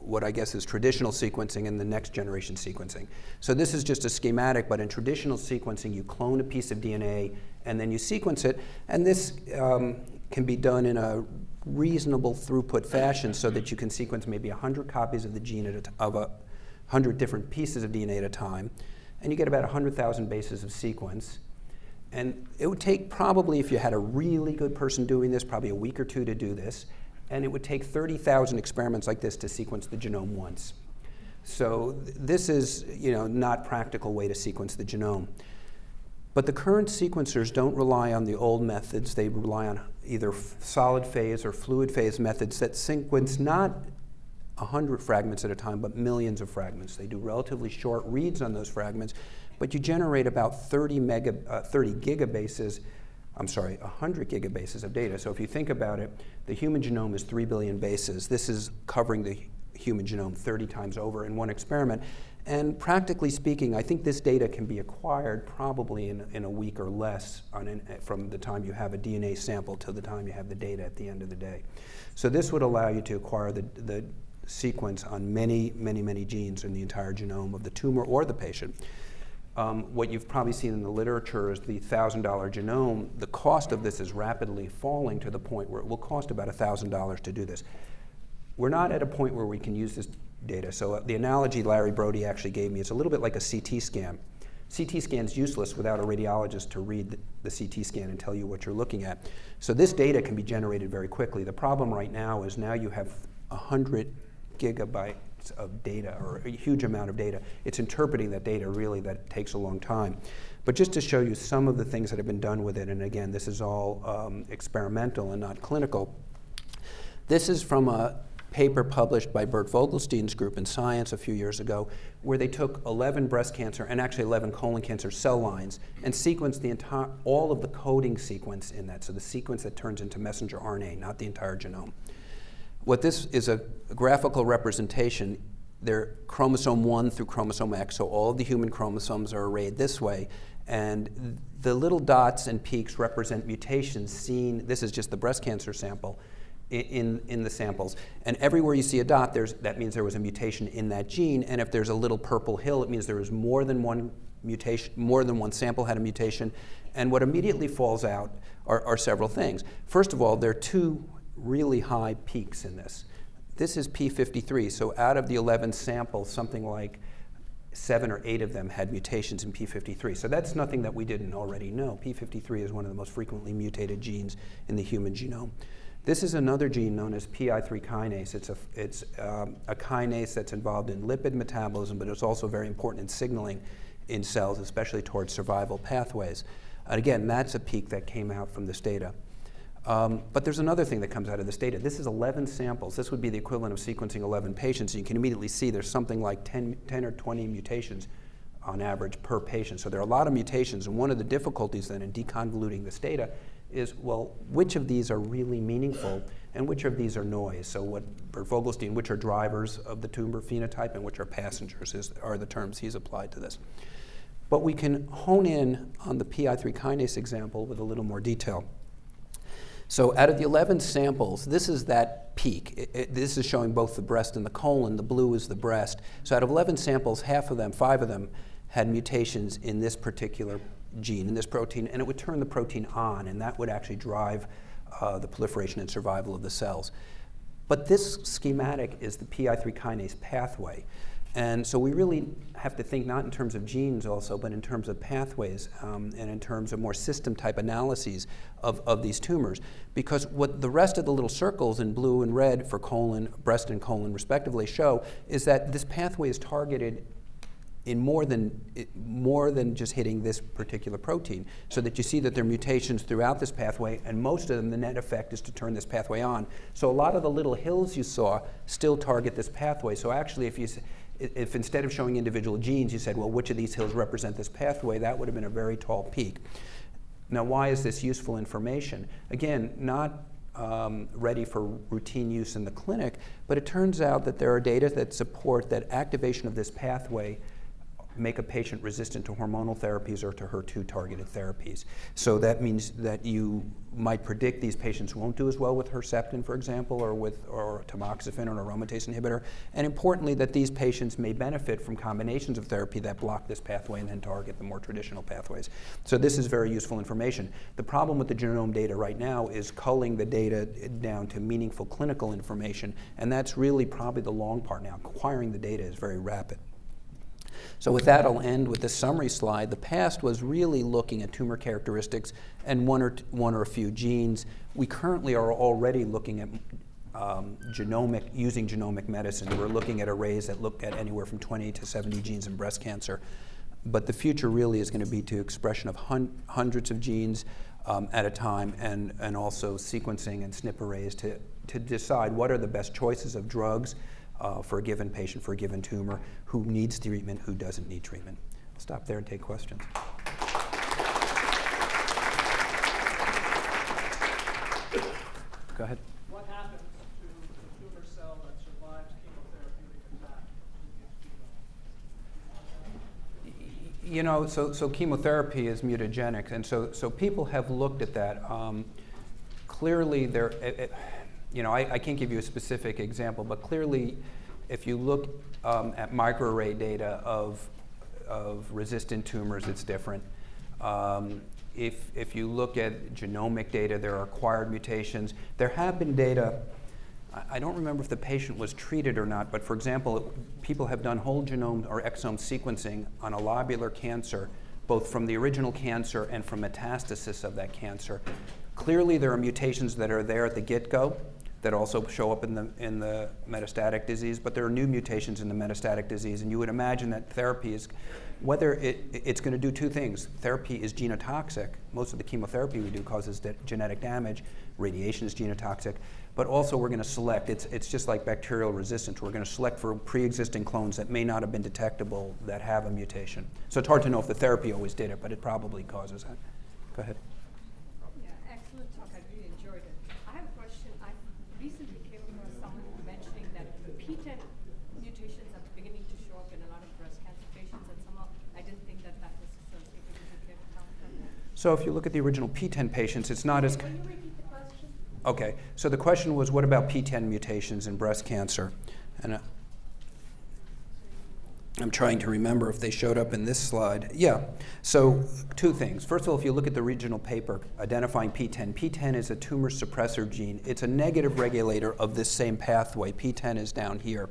what I guess is traditional sequencing and the next generation sequencing. So this is just a schematic, but in traditional sequencing, you clone a piece of DNA and then you sequence it. And this um, can be done in a reasonable throughput fashion so that you can sequence maybe 100 copies of the gene at of a 100 different pieces of DNA at a time. And you get about 100,000 bases of sequence. And it would take probably, if you had a really good person doing this, probably a week or two to do this and it would take 30,000 experiments like this to sequence the genome once. So th this is you know, not practical way to sequence the genome. But the current sequencers don't rely on the old methods. They rely on either solid phase or fluid phase methods that sequence not 100 fragments at a time, but millions of fragments. They do relatively short reads on those fragments, but you generate about 30, mega, uh, 30 gigabases I'm sorry, 100 gigabases of data. So if you think about it, the human genome is 3 billion bases. This is covering the human genome 30 times over in one experiment. And practically speaking, I think this data can be acquired probably in, in a week or less an, from the time you have a DNA sample to the time you have the data at the end of the day. So this would allow you to acquire the, the sequence on many, many, many genes in the entire genome of the tumor or the patient. Um, what you've probably seen in the literature is the $1,000 genome. The cost of this is rapidly falling to the point where it will cost about $1,000 to do this. We're not at a point where we can use this data. So uh, the analogy Larry Brody actually gave me is a little bit like a CT scan. CT scan is useless without a radiologist to read the, the CT scan and tell you what you're looking at. So this data can be generated very quickly. The problem right now is now you have 100 gigabyte of data or a huge amount of data. It's interpreting that data really that takes a long time. But just to show you some of the things that have been done with it, and again, this is all um, experimental and not clinical. This is from a paper published by Bert Vogelstein's group in Science a few years ago, where they took 11 breast cancer and actually 11 colon cancer cell lines and sequenced the entire, all of the coding sequence in that, so the sequence that turns into messenger RNA, not the entire genome what this is a graphical representation. They're chromosome 1 through chromosome X, so all the human chromosomes are arrayed this way. And the little dots and peaks represent mutations seen, this is just the breast cancer sample, in, in the samples. And everywhere you see a dot, there's, that means there was a mutation in that gene. And if there's a little purple hill, it means there was more than one mutation, more than one sample had a mutation. And what immediately falls out are, are several things. First of all, there are two really high peaks in this. This is P53, so out of the 11 samples, something like seven or eight of them had mutations in P53. So that's nothing that we didn't already know. P53 is one of the most frequently mutated genes in the human genome. This is another gene known as PI3 kinase. It's, a, it's um, a kinase that's involved in lipid metabolism, but it's also very important in signaling in cells, especially towards survival pathways. And again, that's a peak that came out from this data. Um, but there's another thing that comes out of this data. This is 11 samples. This would be the equivalent of sequencing 11 patients. And you can immediately see there's something like 10, 10 or 20 mutations on average per patient. So there are a lot of mutations. And one of the difficulties then in deconvoluting this data is, well, which of these are really meaningful and which of these are noise? So what Bert Vogelstein, which are drivers of the tumor phenotype and which are passengers is, are the terms he's applied to this. But we can hone in on the PI3 kinase example with a little more detail. So out of the 11 samples, this is that peak. It, it, this is showing both the breast and the colon. The blue is the breast. So out of 11 samples, half of them, five of them, had mutations in this particular gene, in this protein, and it would turn the protein on, and that would actually drive uh, the proliferation and survival of the cells. But this schematic is the PI3 kinase pathway. And so we really have to think not in terms of genes also, but in terms of pathways um, and in terms of more system type analyses of, of these tumors. Because what the rest of the little circles in blue and red for colon, breast and colon respectively show is that this pathway is targeted in more than, more than just hitting this particular protein, so that you see that there are mutations throughout this pathway, and most of them, the net effect is to turn this pathway on. So a lot of the little hills you saw still target this pathway. So actually, if you, if instead of showing individual genes, you said, well, which of these hills represent this pathway, that would have been a very tall peak. Now, why is this useful information? Again, not um, ready for routine use in the clinic, but it turns out that there are data that support that activation of this pathway make a patient resistant to hormonal therapies or to HER2 targeted therapies. So that means that you might predict these patients won't do as well with Herceptin, for example, or with or tamoxifen or an aromatase inhibitor. And importantly, that these patients may benefit from combinations of therapy that block this pathway and then target the more traditional pathways. So this is very useful information. The problem with the genome data right now is culling the data down to meaningful clinical information, and that's really probably the long part now. Acquiring the data is very rapid. So with that, I'll end with this summary slide. The past was really looking at tumor characteristics and one or, one or a few genes. We currently are already looking at um, genomic, using genomic medicine. We're looking at arrays that look at anywhere from 20 to 70 genes in breast cancer. But the future really is going to be to expression of hun hundreds of genes um, at a time and, and also sequencing and SNP arrays to, to decide what are the best choices of drugs uh, for a given patient, for a given tumor, who needs treatment, who doesn't need treatment. I'll stop there and take questions. Go ahead. What happens to the tumor cell that survives chemotherapeutic attack? You know, so, so chemotherapy is mutagenic, and so, so people have looked at that. Um, clearly, there, it, it, you know, I, I, can't give you a specific example, but clearly, if you look um, at microarray data of, of resistant tumors, it's different. Um, if, if you look at genomic data, there are acquired mutations. There have been data, I don't remember if the patient was treated or not, but for example, people have done whole genome or exome sequencing on a lobular cancer, both from the original cancer and from metastasis of that cancer. Clearly, there are mutations that are there at the get-go that also show up in the, in the metastatic disease, but there are new mutations in the metastatic disease, and you would imagine that therapy is, whether it, it's going to do two things. Therapy is genotoxic. Most of the chemotherapy we do causes genetic damage. Radiation is genotoxic. But also we're going to select, it's, it's just like bacterial resistance. We're going to select for pre-existing clones that may not have been detectable that have a mutation. So it's hard to know if the therapy always did it, but it probably causes it. Go ahead. Yeah, excellent talk. I really enjoyed it. I have a question. I recently came across someone So if you look at the original PTEN patients, it's not as. Will you repeat the question? Okay, so the question was what about PTEN mutations in breast cancer? And uh, I'm trying to remember if they showed up in this slide. Yeah, so two things. First of all, if you look at the regional paper identifying PTEN, PTEN is a tumor suppressor gene. It's a negative regulator of this same pathway. PTEN is down here.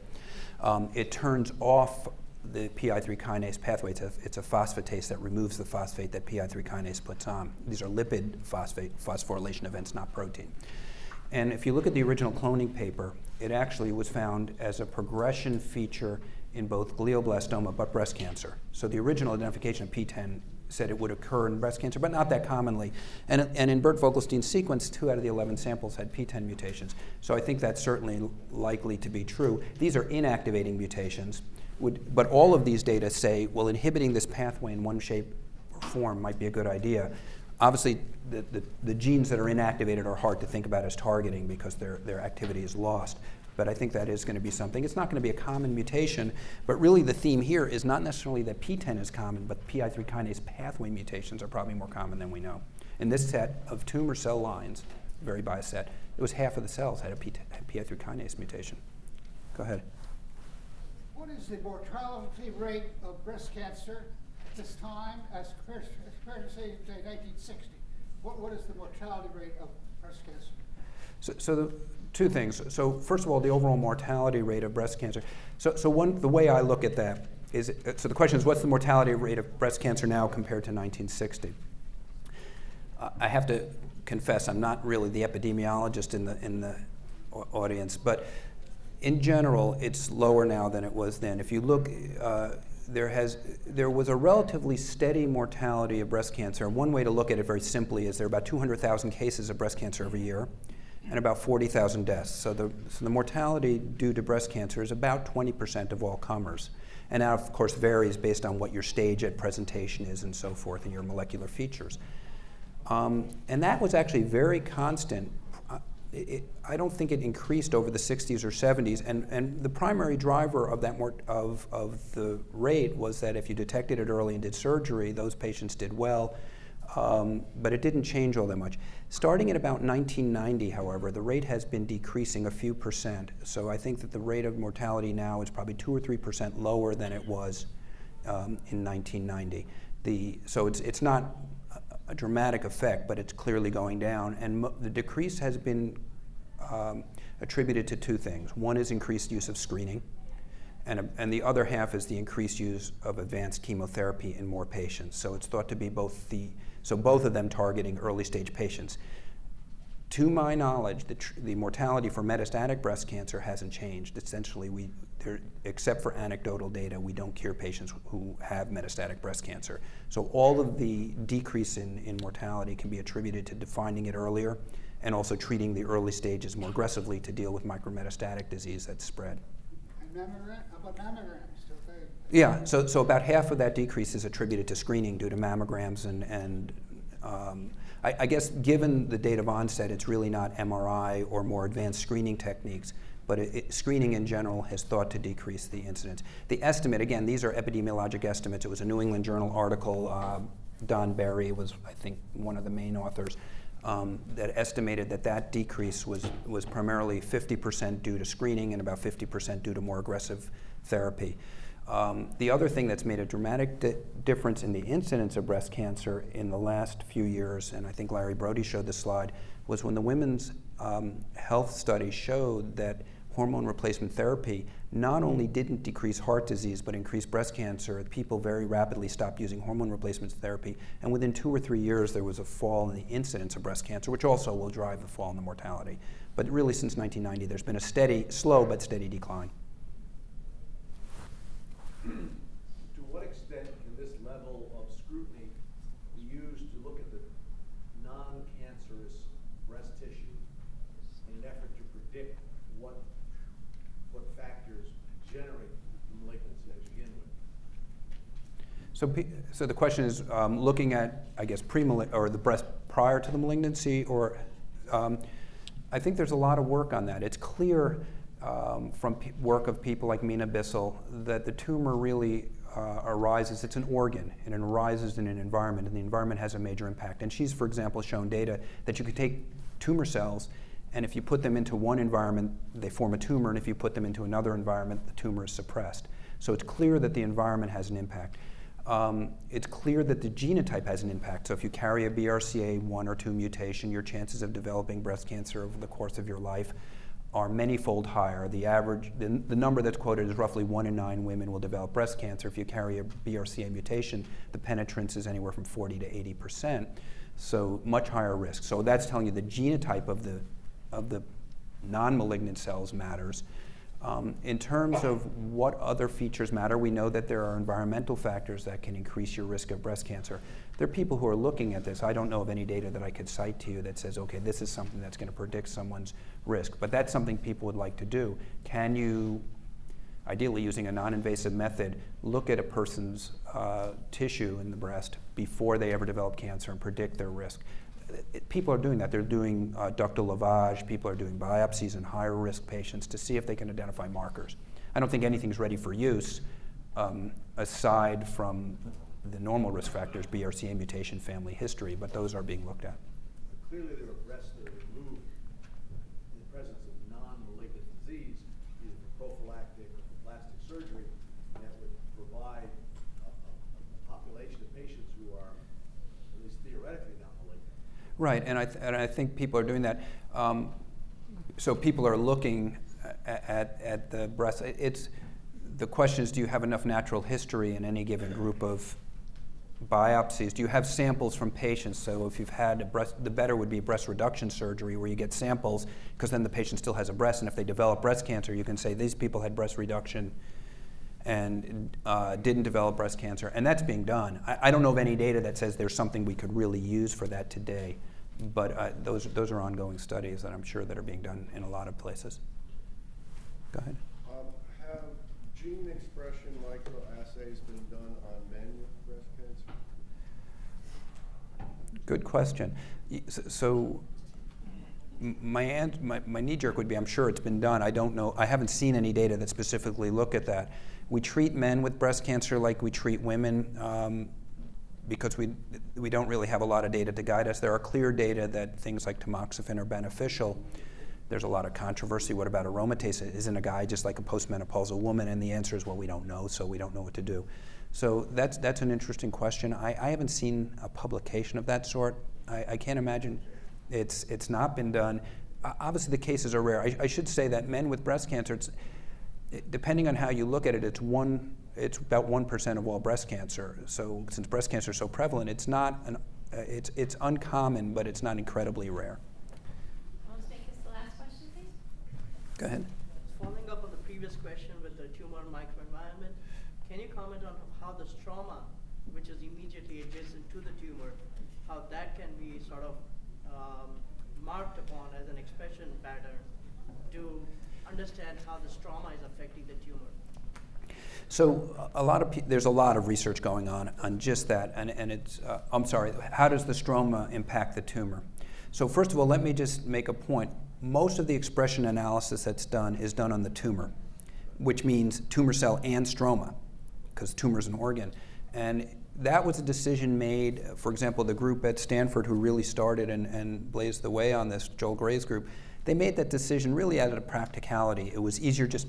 Um, it turns off the PI3 kinase pathway. It's a, it's a phosphatase that removes the phosphate that PI3 kinase puts on. These are lipid phosphate phosphorylation events, not protein. And if you look at the original cloning paper, it actually was found as a progression feature in both glioblastoma but breast cancer. So the original identification of PTEN said it would occur in breast cancer, but not that commonly. And, and in Bert Vogelstein's sequence, two out of the 11 samples had PTEN mutations. So I think that's certainly likely to be true. These are inactivating mutations, would, but all of these data say, well, inhibiting this pathway in one shape or form might be a good idea. Obviously, the, the, the, genes that are inactivated are hard to think about as targeting because their, their activity is lost. But I think that is going to be something. It's not going to be a common mutation, but really the theme here is not necessarily that PTEN is common, but PI3 kinase pathway mutations are probably more common than we know. In this set of tumor cell lines, very biased set, it was half of the cells had a PI3 kinase mutation. Go ahead. What is the mortality rate of breast cancer at this time as compared, as compared to, say, 1960? What, what is the mortality rate of breast cancer? So, so the, two things. So first of all, the overall mortality rate of breast cancer. So, so one, the way I look at that is, so the question is, what's the mortality rate of breast cancer now compared to 1960? Uh, I have to confess, I'm not really the epidemiologist in the, in the audience, but in general, it's lower now than it was then. If you look, uh, there, has, there was a relatively steady mortality of breast cancer. One way to look at it very simply is there are about 200,000 cases of breast cancer every year and about 40,000 deaths. So the, so the mortality due to breast cancer is about 20% of all comers. And that, of course, varies based on what your stage at presentation is and so forth and your molecular features. Um, and that was actually very constant. It, I don't think it increased over the 60s or 70s. And, and the primary driver of, that of, of the rate was that if you detected it early and did surgery, those patients did well um, but it didn't change all that much. Starting at about 1990, however, the rate has been decreasing a few percent. So I think that the rate of mortality now is probably two or three percent lower than it was um, in 1990. The, so it's, it's not a dramatic effect, but it's clearly going down. And the decrease has been um, attributed to two things. One is increased use of screening, and, and the other half is the increased use of advanced chemotherapy in more patients. So it's thought to be both the so both of them targeting early stage patients. To my knowledge, the, the mortality for metastatic breast cancer hasn't changed. Essentially, we, there, except for anecdotal data, we don't cure patients who have metastatic breast cancer. So all of the decrease in, in mortality can be attributed to defining it earlier and also treating the early stages more aggressively to deal with micrometastatic disease that's spread. Mammogram, about mammograms? Yeah, so, so about half of that decrease is attributed to screening due to mammograms and, and um, I, I, guess given the date of onset, it's really not MRI or more advanced screening techniques, but it, it, screening in general has thought to decrease the incidence. The estimate, again, these are epidemiologic estimates. It was a New England Journal article. Uh, Don Berry was, I think, one of the main authors. Um, that estimated that that decrease was, was primarily 50% due to screening and about 50% due to more aggressive therapy. Um, the other thing that's made a dramatic di difference in the incidence of breast cancer in the last few years, and I think Larry Brody showed this slide, was when the women's um, health study showed that hormone replacement therapy not hmm. only didn't decrease heart disease but increased breast cancer, people very rapidly stopped using hormone replacement therapy, and within two or three years there was a fall in the incidence of breast cancer, which also will drive the fall in the mortality. But really since 1990 there's been a steady, slow but steady decline. to what extent can this level of scrutiny be used to look at the non-cancerous breast tissue in an effort to predict what what factors generate the malignancy to begin with? So, so the question is um, looking at, I guess, pre or the breast prior to the malignancy, or um, I think there's a lot of work on that. It's clear um, from work of people like Mina Bissell that the tumor really uh, arises, it's an organ, and it arises in an environment, and the environment has a major impact. And she's, for example, shown data that you could take tumor cells, and if you put them into one environment, they form a tumor, and if you put them into another environment, the tumor is suppressed. So it's clear that the environment has an impact. Um, it's clear that the genotype has an impact. So if you carry a BRCA1 or 2 mutation, your chances of developing breast cancer over the course of your life are many-fold higher. The average, the, the number that's quoted is roughly one in nine women will develop breast cancer. If you carry a BRCA mutation, the penetrance is anywhere from 40 to 80 percent. So much higher risk. So that's telling you the genotype of the, of the non-malignant cells matters. Um, in terms of what other features matter, we know that there are environmental factors that can increase your risk of breast cancer. There are people who are looking at this. I don't know of any data that I could cite to you that says, okay, this is something that's going to predict someone's risk. But that's something people would like to do. Can you, ideally using a non-invasive method, look at a person's uh, tissue in the breast before they ever develop cancer and predict their risk? It, people are doing that. They're doing uh, ductal lavage, people are doing biopsies in higher risk patients to see if they can identify markers. I don't think anything's ready for use um, aside from the normal risk factors, BRCA mutation, family history, but those are being looked at. Clearly, there are breasts that are removed in the presence of non-malignant disease, either for prophylactic or for plastic surgery, that would provide a, a, a population of patients who are, at least theoretically, not malignant. Right, and I, and I think people are doing that. Um, so people are looking at, at the breast. It's, the question is, do you have enough natural history in any given group of biopsies? Do you have samples from patients? So if you've had a breast, the better would be breast reduction surgery where you get samples because then the patient still has a breast, and if they develop breast cancer, you can say these people had breast reduction and uh, didn't develop breast cancer, and that's being done. I, I, don't know of any data that says there's something we could really use for that today, but uh, those, those are ongoing studies that I'm sure that are being done in a lot of places. Go ahead. Um, have gene expression microassays been done on men with breast cancer? Good question. So my, my, my knee jerk would be I'm sure it's been done. I don't know. I haven't seen any data that specifically look at that. We treat men with breast cancer like we treat women um, because we, we don't really have a lot of data to guide us. There are clear data that things like tamoxifen are beneficial. There's a lot of controversy. What about aromatase? Isn't a guy just like a postmenopausal woman? And the answer is, well, we don't know, so we don't know what to do. So that's, that's an interesting question. I, I haven't seen a publication of that sort. I, I can't imagine it's, it's not been done. Obviously, the cases are rare. I, I should say that men with breast cancer, depending on how you look at it, it's one, it's about one percent of all breast cancer. So since breast cancer is so prevalent, it's not an, uh, it's it's uncommon, but it's not incredibly rare. Let's make this the last question, please. Go ahead. Following up on the previous question with the tumor microenvironment, can you comment on how the stroma, which is immediately adjacent to the tumor, how that can be sort of um, marked upon as an expression pattern to understand how the stroma is affecting the tumor? So a lot of there's a lot of research going on on just that, and, and it's uh, I'm sorry. How does the stroma impact the tumor? So first of all, let me just make a point. Most of the expression analysis that's done is done on the tumor, which means tumor cell and stroma, because tumor is an organ, and that was a decision made, for example, the group at Stanford who really started and, and blazed the way on this, Joel Gray's group, they made that decision really out of practicality. It was easier just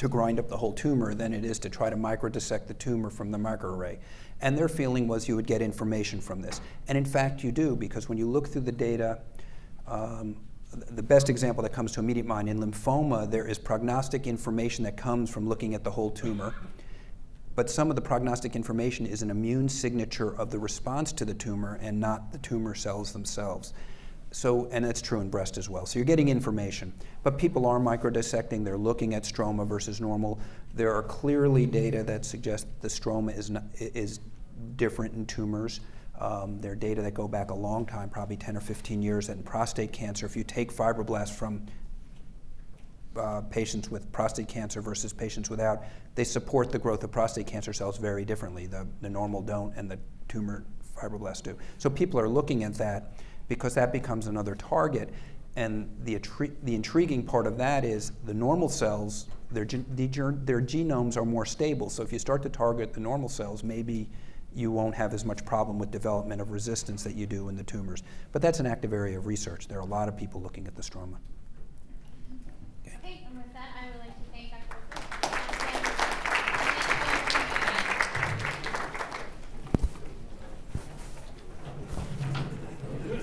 to grind up the whole tumor than it is to try to microdissect the tumor from the microarray. And their feeling was you would get information from this. And in fact, you do, because when you look through the data, um, the best example that comes to immediate mind in lymphoma, there is prognostic information that comes from looking at the whole tumor but some of the prognostic information is an immune signature of the response to the tumor and not the tumor cells themselves. So, and that's true in breast as well. So you're getting information. But people are microdissecting, they're looking at stroma versus normal. There are clearly data that suggest the stroma is, not, is different in tumors. Um, there are data that go back a long time, probably 10 or 15 years, that in prostate cancer, if you take fibroblasts from uh, patients with prostate cancer versus patients without, they support the growth of prostate cancer cells very differently. The, the normal don't and the tumor fibroblasts do. So people are looking at that because that becomes another target. And the, the intriguing part of that is the normal cells, their, their genomes are more stable. So if you start to target the normal cells, maybe you won't have as much problem with development of resistance that you do in the tumors. But that's an active area of research. There are a lot of people looking at the stroma.